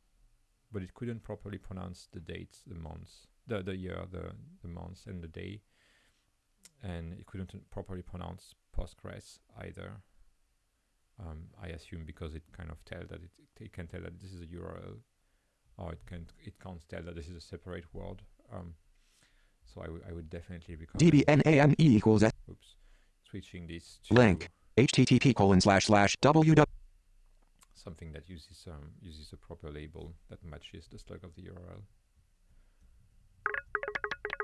but it couldn't properly pronounce the dates, the months, the the year, the the months, and the day, and it couldn't properly pronounce Postgres either. Um, I assume because it kind of tell that it, it can tell that this is a URL, or it can it can't tell that this is a separate word. Um, so I would I would definitely recommend dbname equals s oops, switching this to Link. http colon slash slash www something that uses um uses a proper label that matches the slug of the URL.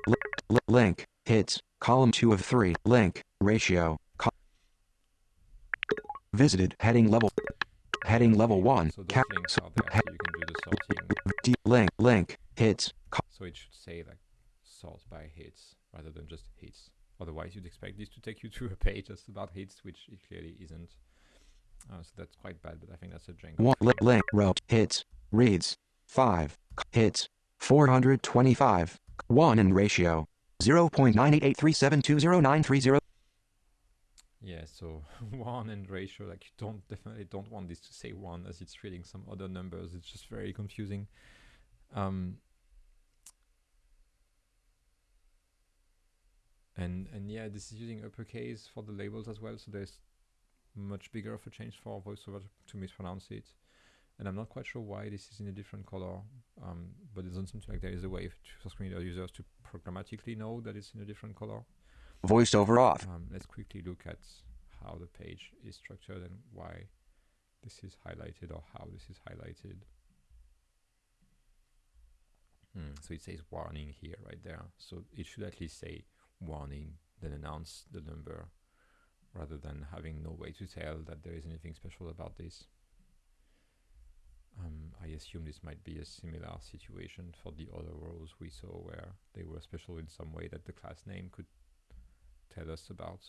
L- link, hits, column 2 of 3, link, ratio, visited, heading level, heading level 1, So those links are there, so you can do the sorting. d- link, link, hits, So it should say like sort by hits rather than just hits. Otherwise, you'd expect this to take you to a page that's about hits, which it clearly isn't. Uh, so that's quite bad, but I think that's a Django. one, li- link, row, hits, reads, 5, hits, 425, 1 in ratio, 0.98837209030, Yeah, so one and ratio, like you don't definitely don't want this to say one as it's reading some other numbers. It's just very confusing. Um, and and yeah, this is using uppercase for the labels as well, so there's much bigger of a change for VoiceOver to, mispronounce it. And I'm not quite sure why this is in a different color, um, but it doesn't seem like there is a way for screen reader users to programmatically know that it's in a different color. voiceover off, Um, let's quickly look at how the page is structured and why this is highlighted or how this is highlighted. Hmm, so it says warning here, right there. So it should at least say warning, then announce the number, rather than having no way to tell that there is anything special about this. Um, I assume this might be a similar situation for the other rows we saw where they were special in some way that the class name could tell us about.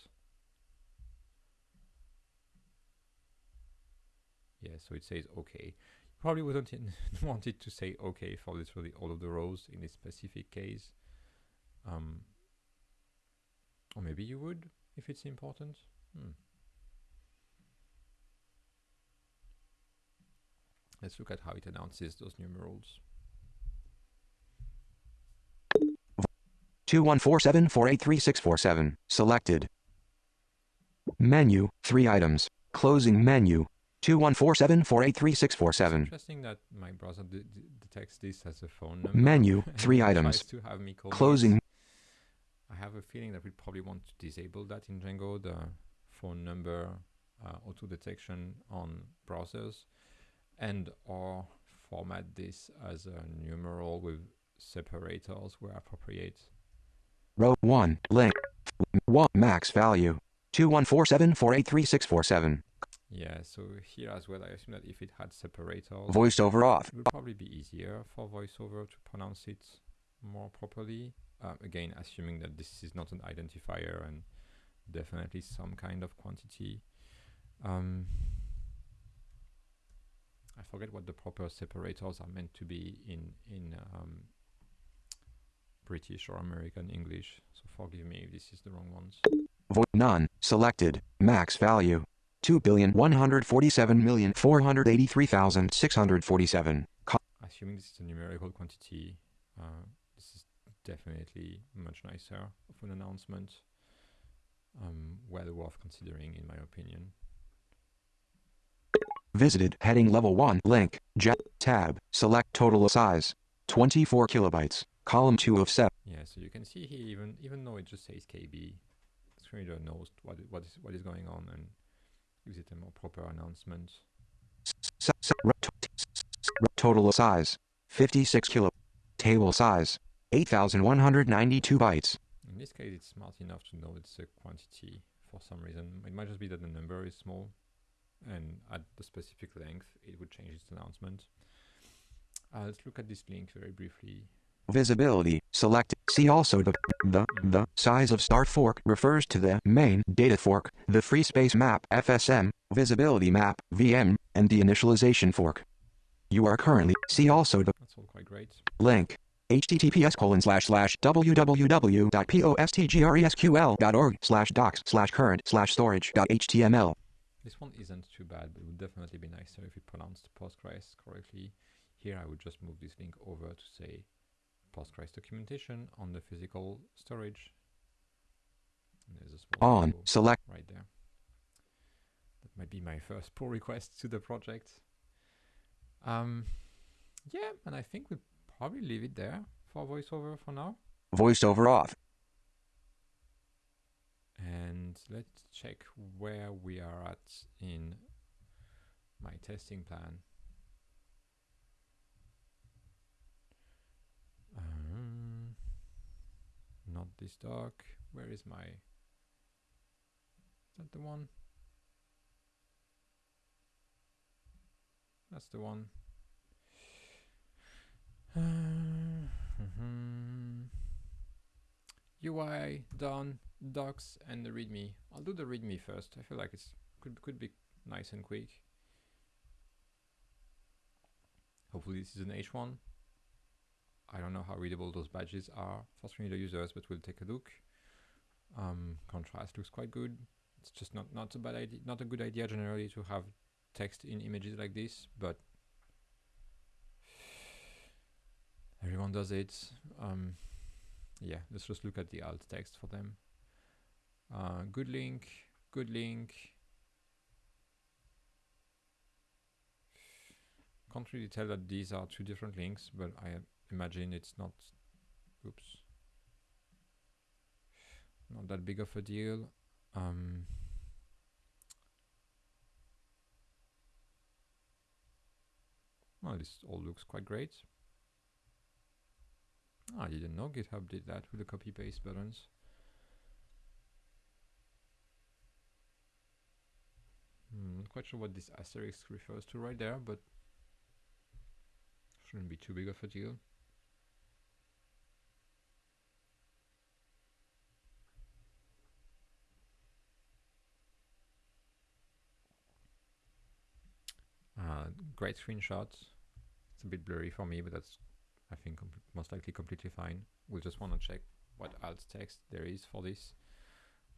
Yeah, so it says okay. Probably wouldn't want it to say okay for literally all of the rows in this specific case. Um, or maybe you would if it's important. Hmm. Let's look at how it announces those numerals. 21474833647. Selected. Menu, 3 items. Closing menu. 21474833647. Interesting that my browser de- de- detects this as a phone number. Menu, three items. To have me Closing. I have a feeling that we probably want to disable that in Django, the phone number uh, auto detection on browsers, and or format this as a numeral with separators where appropriate. Row 1. Link. 1. Max value. 21474833647. Yeah, so here as well, I assume that if it had separators, Voiceover off. it would probably be easier for VoiceOver to pronounce it more properly. Um, again, assuming that this is not an identifier and definitely some kind of quantity. Um, I forget what the proper separators are meant to be in in um, British or American English. So forgive me if this is the wrong ones. Vo- none. Selected. Max value. 2,147,483,647. Co- Assuming this is a numerical quantity, uh, definitely much nicer of an announcement. Um, well worth considering, in my opinion. Visited. Heading level 1. Link. Ja- tab. Select total size. 24 kilobytes. Column 2 of 7. Yeah, so you can see here, even even though it just says KB, screen reader knows what what is what is going on and gives it a more proper announcement. Total size. 56 kilo. Table size. 8,192 bytes. In this case, it's smart enough to know it's a quantity for some reason. It might just be that the number is small, and at the specific length, it would change its announcement. Uh, let's look at this link very briefly. Visibility. Select. See also the, the, the size of star fork refers to the main data fork, the free space map FSM, visibility map VM, and the initialization fork. You are currently. See also the That's all quite great. link. Https colon slash slash www.postgresql.org slash docs slash current slash storage dot html. This one isn't too bad, but it would definitely be nicer if it pronounced Postgres correctly. Here, I would just move this link over to say Postgres documentation on the physical storage. And there's a small On. Select. right there. That might be my first pull request to the project. Um, yeah, and I think we'll probably leave it there for voiceover for now. Voiceover off. And let's check where we are at in my testing plan. Um, not this doc. Where is my? Is that the one? That's the one. Uh, mhm. UI done, docs, and the README. I'll do the README first. I feel like it's could could be nice and quick. Hopefully this is an H1. I don't know how readable those badges are for screen reader users, but we'll take a look. Um, contrast looks quite good. It's just not not a bad idea, not a good idea generally to have text in images like this, but everyone does it. Um, yeah, let's just look at the alt text for them. Uh, good link, good link. Can't really tell that these are two different links, but I imagine it's not. Oops. Not that big of a deal. Um, well, this all looks quite great. Ah, I didn't know GitHub did that with the copy paste buttons. Hmm, not quite sure what this asterisk refers to right there, but shouldn't be too big of a deal. Uh, great screenshots. It's a bit blurry for me, but that's I think most likely completely fine. We'll just want to check what alt text there is for this.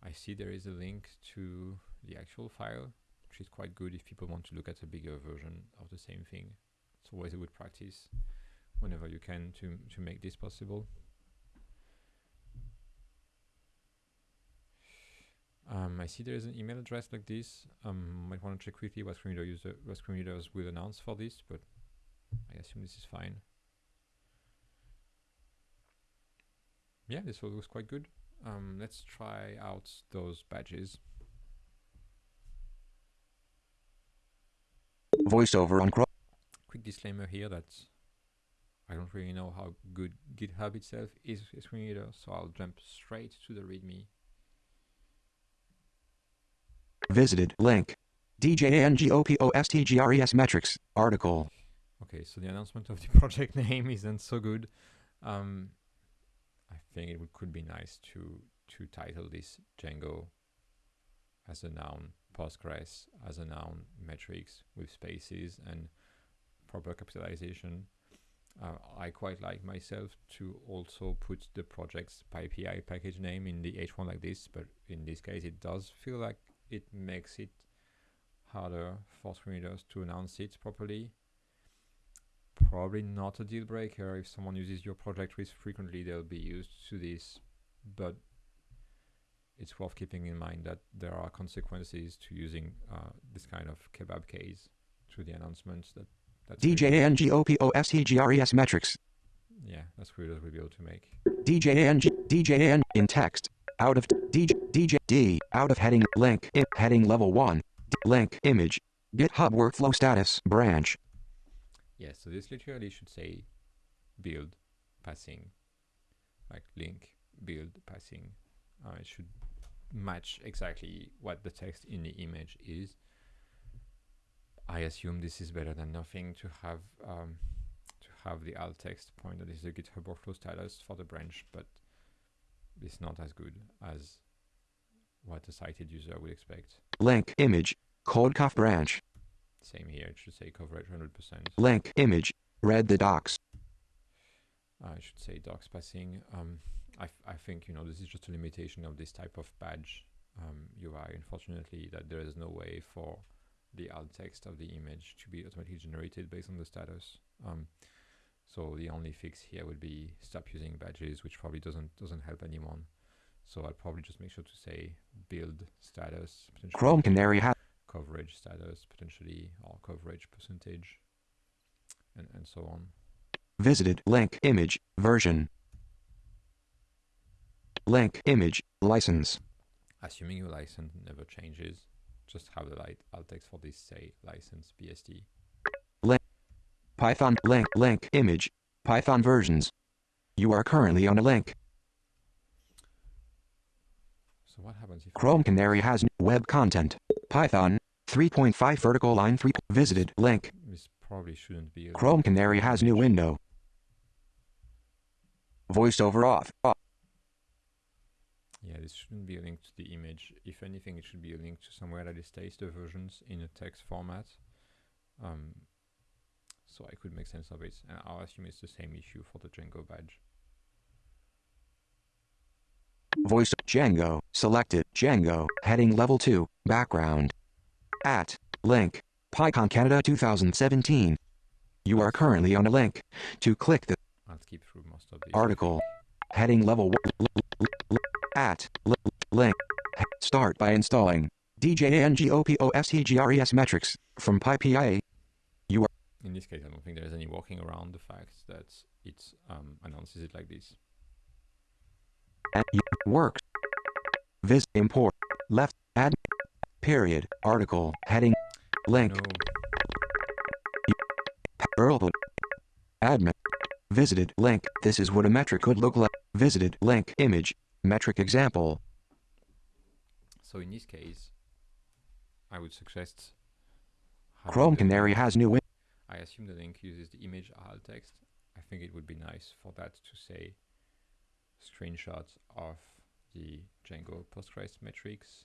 I see there is a link to the actual file, which is quite good if people want to look at a bigger version of the same thing. It's always a good practice whenever you can to, to make this possible. Um, I see there is an email address like this. Um, might want to check quickly what screen reader user, what screen readers will announce for this, but I assume this is fine. Yeah, this all looks quite good. Um, let's try out those badges. Voiceover on Chrome. Quick disclaimer here that I don't really know how good GitHub itself is a screen reader, so I'll jump straight to the README. Visited link. DJANGOPOSTGRES metrics article. Okay, so the announcement of the project name isn't so good. Um, think it would, could be nice to to title this Django as a noun, Postgres as a noun, metrics with spaces and proper capitalization. Uh, I quite like myself to also put the project's PyPI package name in the H1 like this, but in this case it does feel like it makes it harder for screen readers to announce it properly. Probably not a deal breaker if someone uses your project with frequently they'll be used to this, but it's worth keeping in mind that there are consequences to using uh, this kind of kebab case to the announcements that that's DJANGOPOSTGRES metrics. yeah that's weird will be able to make DJANG DJAN in text out of DJ DJ D out of heading link in heading level 1 D, link image GitHub workflow status branch yeah so this literally should say build passing like link build passing. Uh, it should match exactly what the text in the image is. I assume this is better than nothing to have um, to have the alt text point that is the GitHub workflow status for the branch, but it's not as good as what a sighted user would expect. link image codecov branch Same here, it should say coverage 100%. link image read the docs I should say docs passing. Um, I, I think you know this is just a limitation of this type of badge um, UI. Unfortunately, that there is no way for the alt text of the image to be automatically generated based on the status. Um, so the only fix here would be stop using badges, which probably doesn't doesn't help anyone. So I'll probably just make sure to say build status, Chrome Canary ha- coverage status potentially, or coverage percentage, and and so on. visited. Link. Image. Version. Link. Image. License. Assuming your license never changes, just have the light alt text for this say license BSD. Python. Link. Link. Image. Python versions. You are currently on a link. So what happens if Chrome Canary has web content. Python 3.5 vertical line 3 visited link This probably shouldn't be. a Chrome Canary has new window voiceover off off. Yeah, this shouldn't be a link to the image. If anything, it should be a link to somewhere that states the versions in a text format. Um, so I could make sense of it, and I'll assume it's the same issue for the Django badge. Voice Django selected Django heading level 2 background at link PyCon Canada 2017 you are currently on a link. To click the I'll skip through most of the article heading level 1 l- l- l- at link. Start by installing DJANGOPOSTGRES metrics from PyPI In this case, I don't think there is any walking around the fact that it um, announces it like this. and y- works vis import left add period article heading link No, admin visited link this is what a metric could look like visited link image metric example so in this case, I would suggest. Chrome Canary has new I assume the link uses the image alt text. I think it would be nice for that to say screenshots of the Django Postgres metrics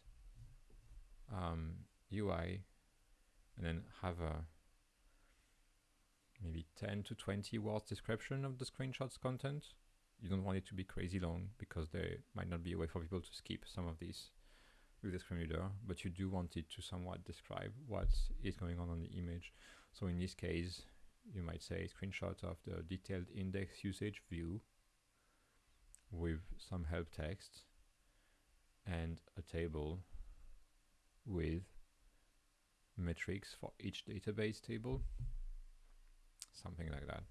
um, UI and then have a maybe 10 to 20 words description of the screenshots content. You don't want it to be crazy long because there might not be a way for people to skip some of these with the screen reader, but you do want it to somewhat describe what is going on on the image. So in this case, you might say screenshot of the detailed index usage view with some help text and a table with metrics for each database table. Something like that.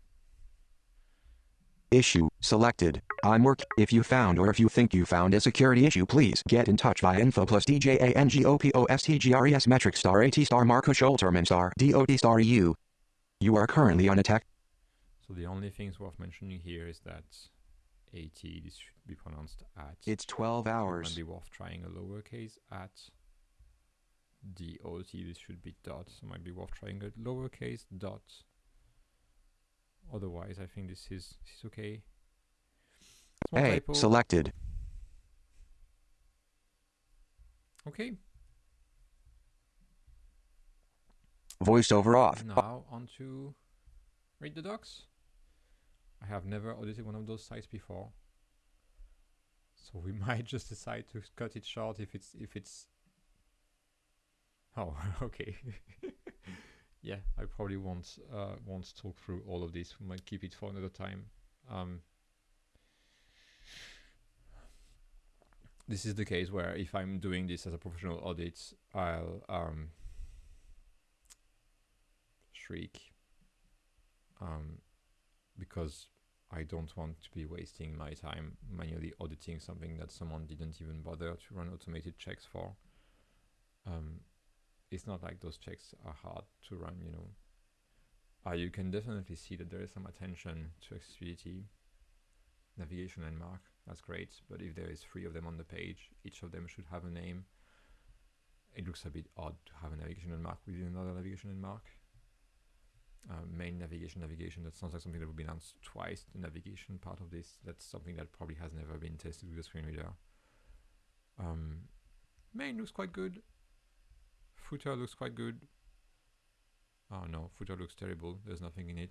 Issue selected. I'm work. If you found or if you think you found a security issue, please get in touch via info plus DJANGOPOSTGRES metric star AT star Markus Holtermann star DOT star EU. You are currently on a tech. So the only things worth mentioning here is that AT this should be pronounced at. It's 12 hours. might be worth trying a lowercase at. DOT this should be dot. So might be worth trying a lowercase dot. Otherwise, I think this is this is okay. Small A typo. selected. Okay. Voiceover off. Now on to read the docs. I have never audited one of those sites before. So we might just decide to cut it short if it's if it's Oh, okay. yeah, I probably won't uh won't talk through all of this. We might keep it for another time. Um this is the case where if I'm doing this as a professional audit, I'll um shriek um, because I don't want to be wasting my time manually auditing something that someone didn't even bother to run automated checks for. Um, it's not like those checks are hard to run, you know. Uh, you can definitely see that there is some attention to accessibility, navigation landmark. That's great, but if there is three of them on the page, each of them should have a name. It looks a bit odd to have a navigation landmark within another navigation landmark uh, main navigation navigation that sounds like something that would be announced twice the navigation part of this that's something that probably has never been tested with a screen reader um, main looks quite good footer looks quite good. Oh no footer looks terrible. There's nothing in it.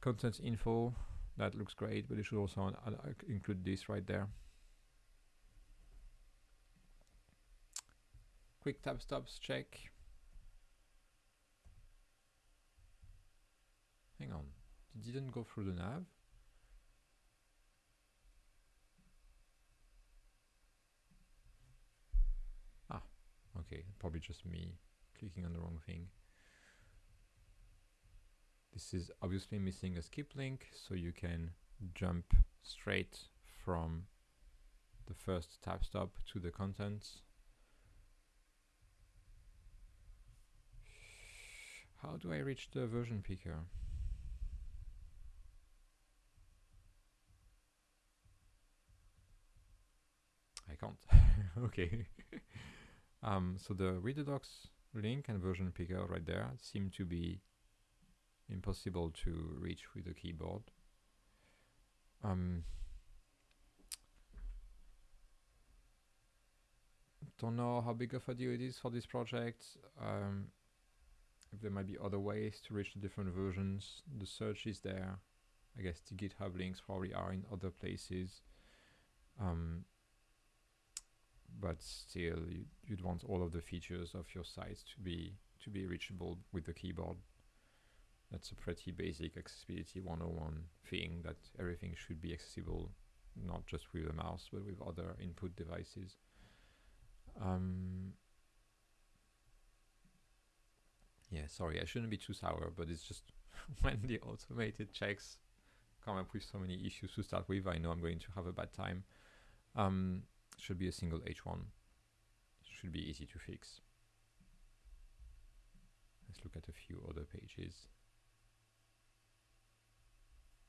Contents info that looks great but it should also uh, include this right there. Quick tab stops check. Hang on. It didn't go through the nav? Ah, okay. Probably just me clicking on the wrong thing. This is obviously missing a skip link, so you can jump straight from the first tab stop to the contents. How do I reach the version picker? I can't. okay. um, so the read the docs link and version picker right there seem to be impossible to reach with the keyboard. Um, don't know how big of a deal it is for this project. Um, if there might be other ways to reach the different versions. The search is there. I guess the GitHub links probably are in other places. Um, but still you, you'd want all of the features of your site to be to be reachable with the keyboard. That's a pretty basic accessibility 101 thing that everything should be accessible not just with a mouse but with other input devices. Um, yeah sorry i shouldn't be too sour but it's just when the automated checks come up with so many issues to start with i know i'm going to have a bad time. Um, should be a single H1. Should be easy to fix. Let's look at a few other pages.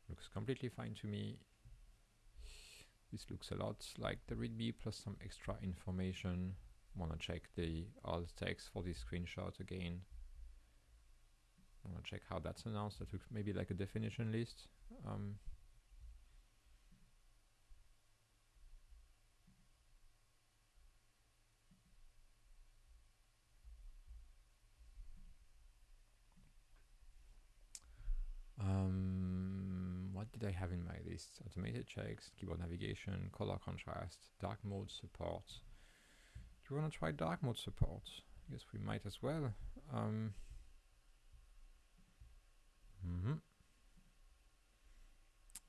Looks completely fine to me. This looks a lot like the README plus some extra information. Wanna check the alt text for this screenshot again. Wanna check how that's announced. That looks maybe like a definition list. Um, what did I have in my list? Automated checks, keyboard navigation, color contrast, dark mode support. Do you want to try dark mode support? I guess we might as well. Um, mm -hmm.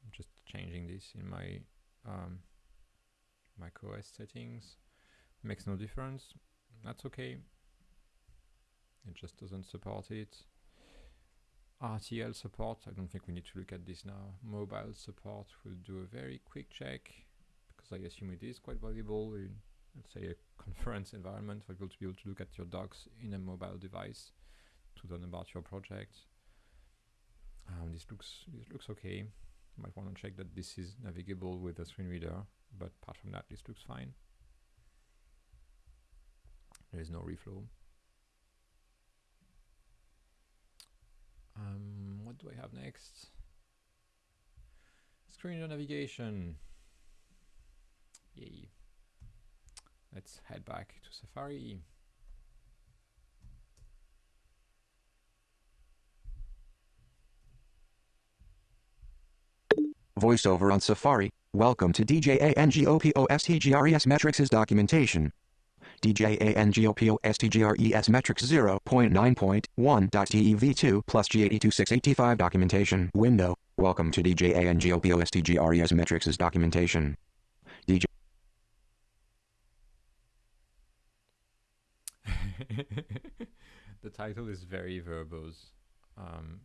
I'm just changing this in my um, macOS settings. Makes no difference. that's okay. It just doesn't support it. RTL support, I don't think we need to look at this now. Mobile support, we'll do a very quick check because I assume it is quite valuable in, let's say, a conference environment for people to be able to look at your docs in a mobile device to learn about your project. Um, this looks this looks okay. Might want to check that this is navigable with a screen reader, but apart from that, this looks fine. There is no reflow. Um, what do I have next? Screen navigation. Yay. Let's head back to Safari. Voiceover on Safari. Welcome to DJANGOPOSTGRES Metrics' documentation. DJANGOPOSTGRES Metrics 0.9.1.TEV2 plus G82685 documentation window. Welcome to DJANGOPOSTGRES Metrics' documentation. DJ the title is very verbose. Um,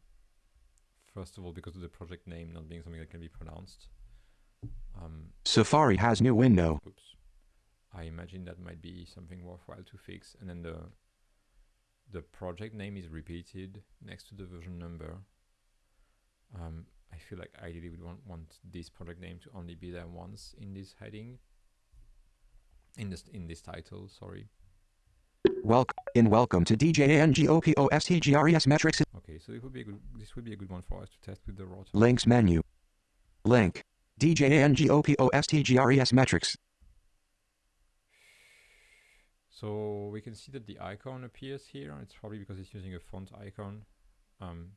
first of all, because of the project name not being something that can be pronounced. Um, Safari has new window. oops. I imagine that might be something worthwhile to fix. And then the the project name is repeated next to the version number. Um, I feel like ideally we want want this project name to only be there once in this heading. In this in this title, sorry. Welcome in welcome to DJANGOPOSTGRES Metrics Okay, so it would be a good. This would be a good one for us to test with the router. links menu. Link. DJANGOPOSTGRES Metrics. So we can see that the icon appears here. It's probably because it's using a font icon. Um,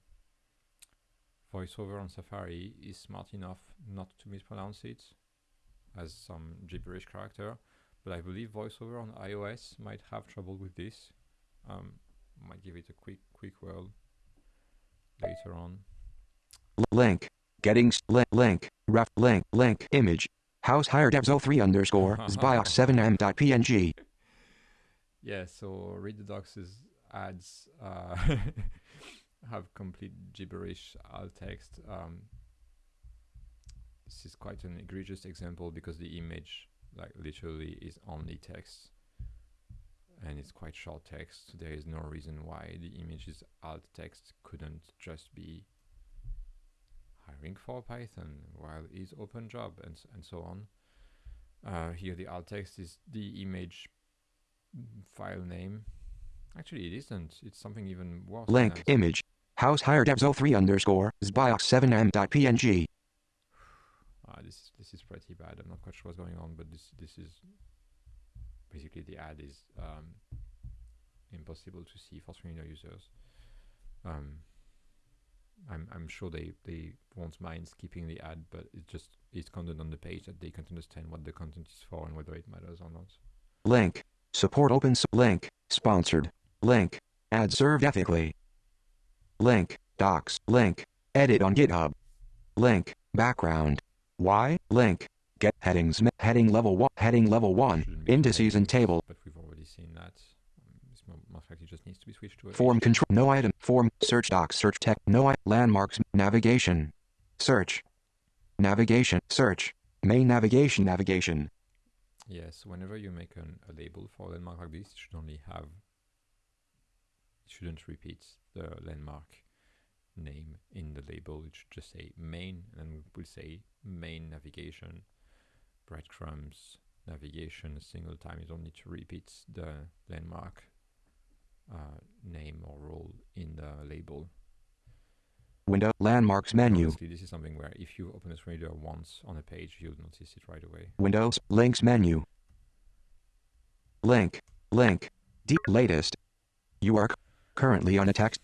VoiceOver on Safari is smart enough not to mispronounce it as some gibberish character, but I believe VoiceOver on iOS might have trouble with this. Um, might give it a quick quick whirl later on. Link. Getting s- li- link. Ref link. Link. Image. House hire devs 03 underscore zbiox 7m.png. Yeah, so docs ads uh, have complete gibberish alt text. Um, this is quite an egregious example because the image, like literally, is only text, and it's quite short text. So there is no reason why the image's alt text couldn't just be hiring for Python while is open job and and so on. Uh, here the alt text is the image file name. Actually, it isn't. It's something even worse. Link. Image. House hire devs 03 underscore zbiox 7m.png. Ah, this is this is pretty bad. I'm not quite sure what's going on, but this this is basically the ad is um, impossible to see for screen reader users. Um, I'm I'm sure they they won't mind skipping the ad, but it just is content on the page that they can't understand what the content is for and whether it matters or not. Link. Support open link. Sponsored. Link. Ad served ethically. Link. Docs. Link. Edit on GitHub. Link. Background. Why? Link. Get headings. Heading level 1. Heading level 1. Shouldn't Indices and table. But we've already seen that. This most likely just needs to be switched to a Form control. No item. Form. Search docs. Search tech. No i- landmarks. Navigation. Search. Navigation. Search. Main navigation. Navigation. Yes, whenever you make an, a label for a landmark like this, it should only have, it shouldn't repeat the landmark name in the label. It should just say main, and we'll say main navigation, breadcrumbs, navigation a single time. You don't need to repeat the landmark uh, name or role in the label. Window. Landmarks menu. This is something where if you open a screen reader once on a page, you'll notice it right away. Windows. Links menu. Link. Link. D. Latest. You are currently on a text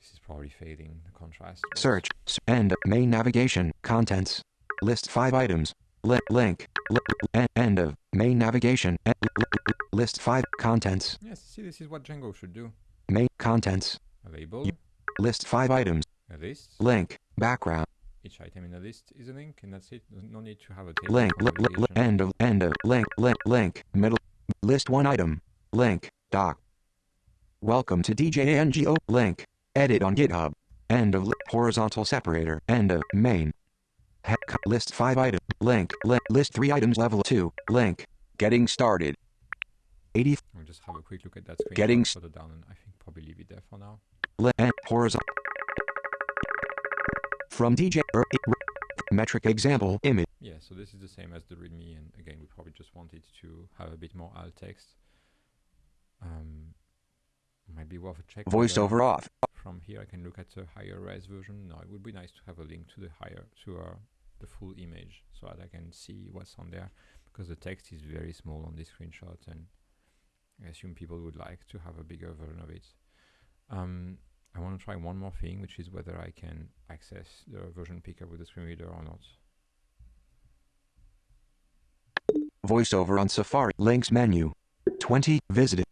This is probably fading the contrast. search. End. Main navigation. Contents. List five items. Li- link. Li- en- end of. Main navigation. En- li- li- list five. Contents. Yes, see, this is what Django should do. Main. Contents. A label, List five items. A list. Link. Background. Each item in the list is a link, and that's it. No need to have a table. Link. Li- end of. End of. Link. Link. Link. Middle. List one item. Link. Doc. Welcome to DJNGO. Link. Edit on GitHub. End of horizontal separator. End of main. He- list 5 items. Link. Li- list 3 items level 2. Link. Getting started. 80 I'll just have a quick look at that screen Getting s- further down and I think probably leave it there for now. horizontal. From DJ er, metric example image Yeah, so this is the same as the README, and again, we probably just wanted to have a bit more alt text. Um, might be worth a check. voiceover off. From here, I can look at the higher res version. No, it would be nice to have a link to the higher to uh, the full image, so that I can see what's on there, because the text is very small on this screenshot, and I assume people would like to have a bigger version of it. Um, I want to try one more thing, which is whether I can access the version picker with the screen reader or not. Voiceover on Safari. Links menu. 20. Visited.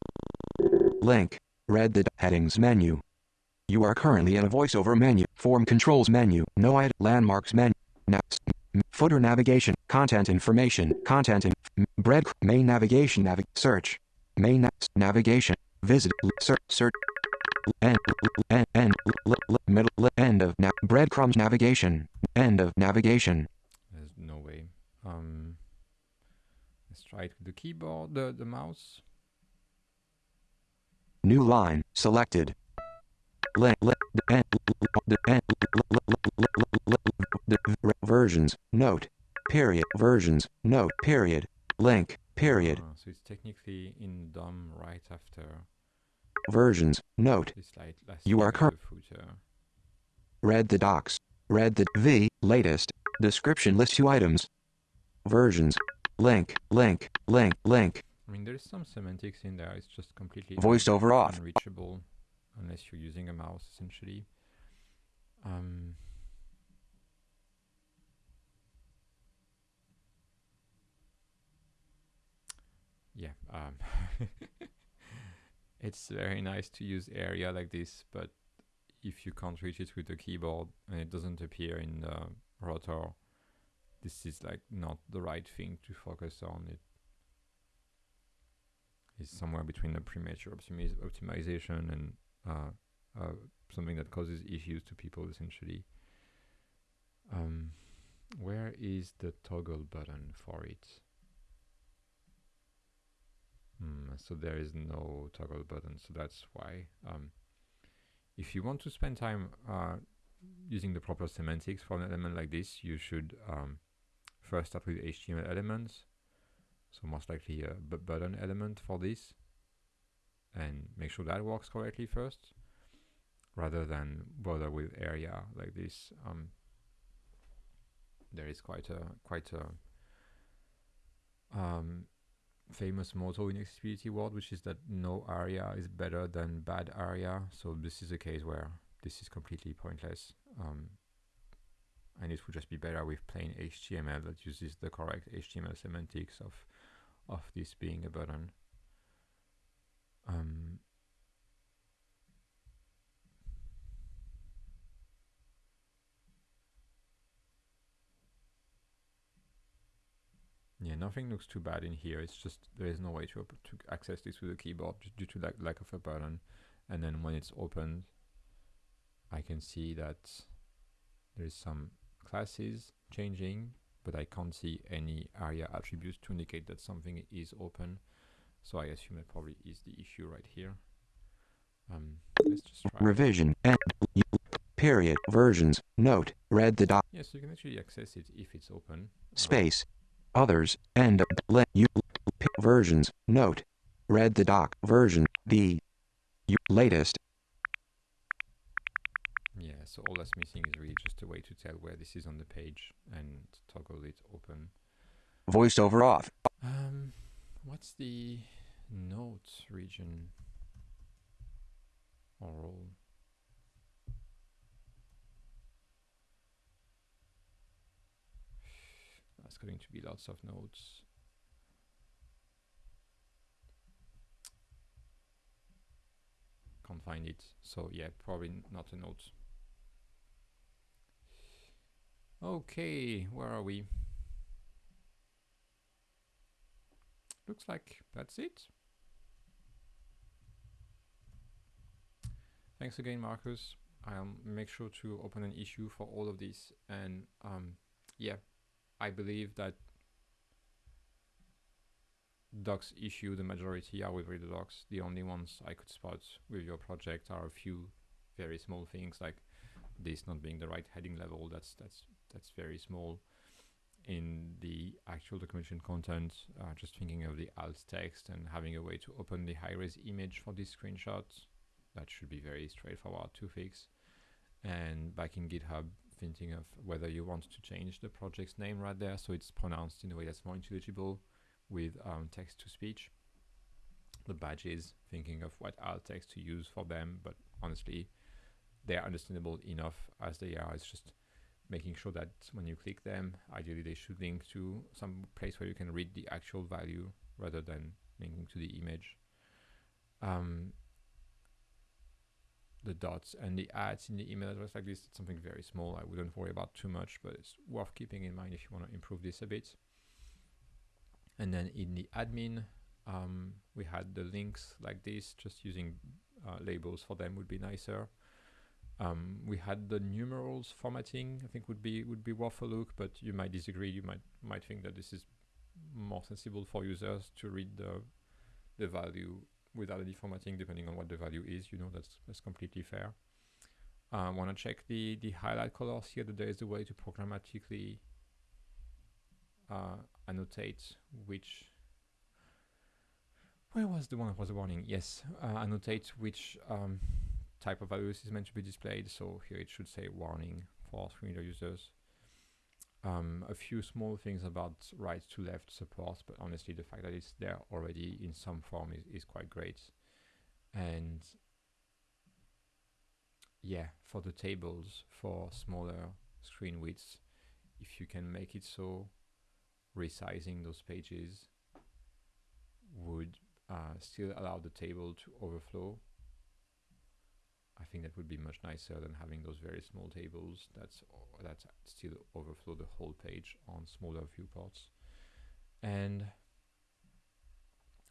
Link. Read the headings menu. You are currently in a voiceover menu. Form controls menu. No id landmarks menu. Na- footer navigation. Content information. Content in bread main navigation navi- search. Main na- navigation. Visit search search end end end middle end of na- breadcrumbs navigation. End of navigation. There's no way. Um, let's try it with the keyboard, the, the mouse. New line selected. Le, le, the, en, the, en, le, le, le, le, le, the, versions note period versions note period link period Ah, so it's technically in DOM right after versions. Note. This slide last You are with cur- the footer. read the docs. Read the v. Latest. Description lists two items. Versions. Link. Link. Link. Link. I mean, there's some semantics in there. It's just completely voiceover off unreachable unless you're using a mouse, essentially. Um, yeah, um, it's very nice to use ARIA like this, but if you can't reach it with the keyboard and it doesn't appear in the rotor, this is like not the right thing to focus on. It is somewhere between a premature optimiz- optimization and uh, uh, something that causes issues to people essentially. Um, where is the toggle button for it? Hmm, so there is no toggle button, so that's why. Um, if you want to spend time uh, using the proper semantics for an element like this, you should um, first start with HTML elements. So most likely a button element for this, and make sure that works correctly first, rather than bother with ARIA like this. Um, there is quite a quite a um, famous motto in accessibility world, which is that no ARIA is better than bad ARIA. So this is a case where this is completely pointless. Um, and it would just be better with plain HTML that uses the correct HTML semantics of of this being a button. Um, yeah, nothing looks too bad in here. It's just there is no way to to access this with a keyboard due to lack lack of a button. And then when it's opened, I can see that there is some classes changing, but I can't see any ARIA attributes to indicate that something is open. So I assume that probably is the issue right here. Um, let's just try. revision and period versions note read the doc Yes, you can actually access it if it's open. Space others end let you versions. Note. Read the doc version. The latest. Yeah, so all that's missing is really just a way to tell where this is on the page and toggle it open. voiceover off. Um, what's the note region? Or That's going to be lots of notes. Can't find it. So yeah, probably not a note. Okay, where are we? Looks like that's it. Thanks again, Marcus. I'll make sure to open an issue for all of this. And um, yeah, I believe that docs issue, the majority are with Reader docs. The only ones I could spot with your project are a few very small things like this not being the right heading level. That's that's that's very small. In the actual documentation content, uh, just thinking of the alt text and having a way to open the high-res image for this screenshot, that should be very straightforward to fix. And back in GitHub, thinking of whether you want to change the project's name right there so it's pronounced in a way that's more intelligible with um, text to speech. The badges, thinking of what alt text to use for them, but honestly, they're understandable enough as they are. It's just making sure that when you click them, ideally they should link to some place where you can read the actual value rather than linking to the image. Um, the dots and the ads in the email address like this, it's something very small. I wouldn't worry about too much, but it's worth keeping in mind if you want to improve this a bit. And then in the admin, um, we had the links like this, just using uh, labels for them would be nicer. Um, we had the numerals formatting. I think would be would be worth a look, but you might disagree. You might might think that this is more sensible for users to read the the value without any formatting, depending on what the value is. You know that's that's completely fair. I uh, want to check the the highlight colors here. That there is a way to programmatically uh, annotate which where was the one that was a warning? Yes, uh, annotate which um, type of values is meant to be displayed. So here it should say warning for screen reader users. Um, a few small things about right to left support, but honestly the fact that it's there already in some form is, is quite great. And yeah, for the tables, for smaller screen widths, if you can make it so resizing those pages would uh, still allow the table to overflow I think that would be much nicer than having those very small tables that's that still overflow the whole page on smaller viewports. And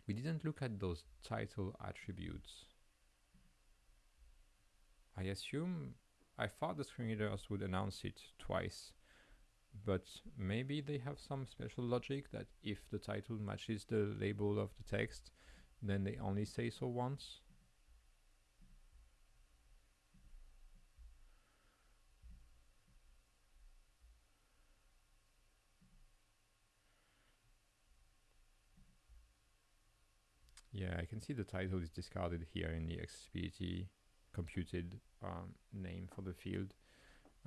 we didn't look at those title attributes. I assume I thought the screen readers would announce it twice, but maybe they have some special logic that if the title matches the label of the text, then they only say so once. Yeah, I can see the title is discarded here in the accessibility computed um, name for the field.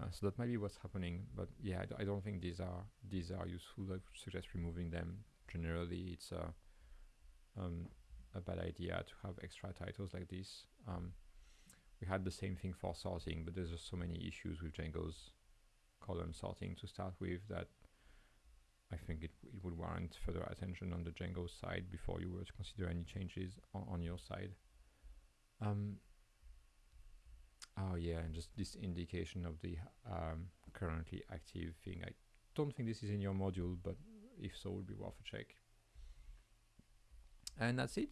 Uh, so that might be what's happening, but yeah, I don't think these are these are useful. I would suggest removing them. Generally, it's a um, a bad idea to have extra titles like this. Um, we had the same thing for sorting, but there's just so many issues with Django's column sorting to start with that I think it, it would warrant further attention on the Django side before you were to consider any changes on, on your side. Um, oh yeah, and just this indication of the um, currently active thing. I don't think this is in your module, but if so, it would be worth a check. And that's it.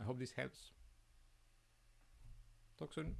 I hope this helps. Talk soon.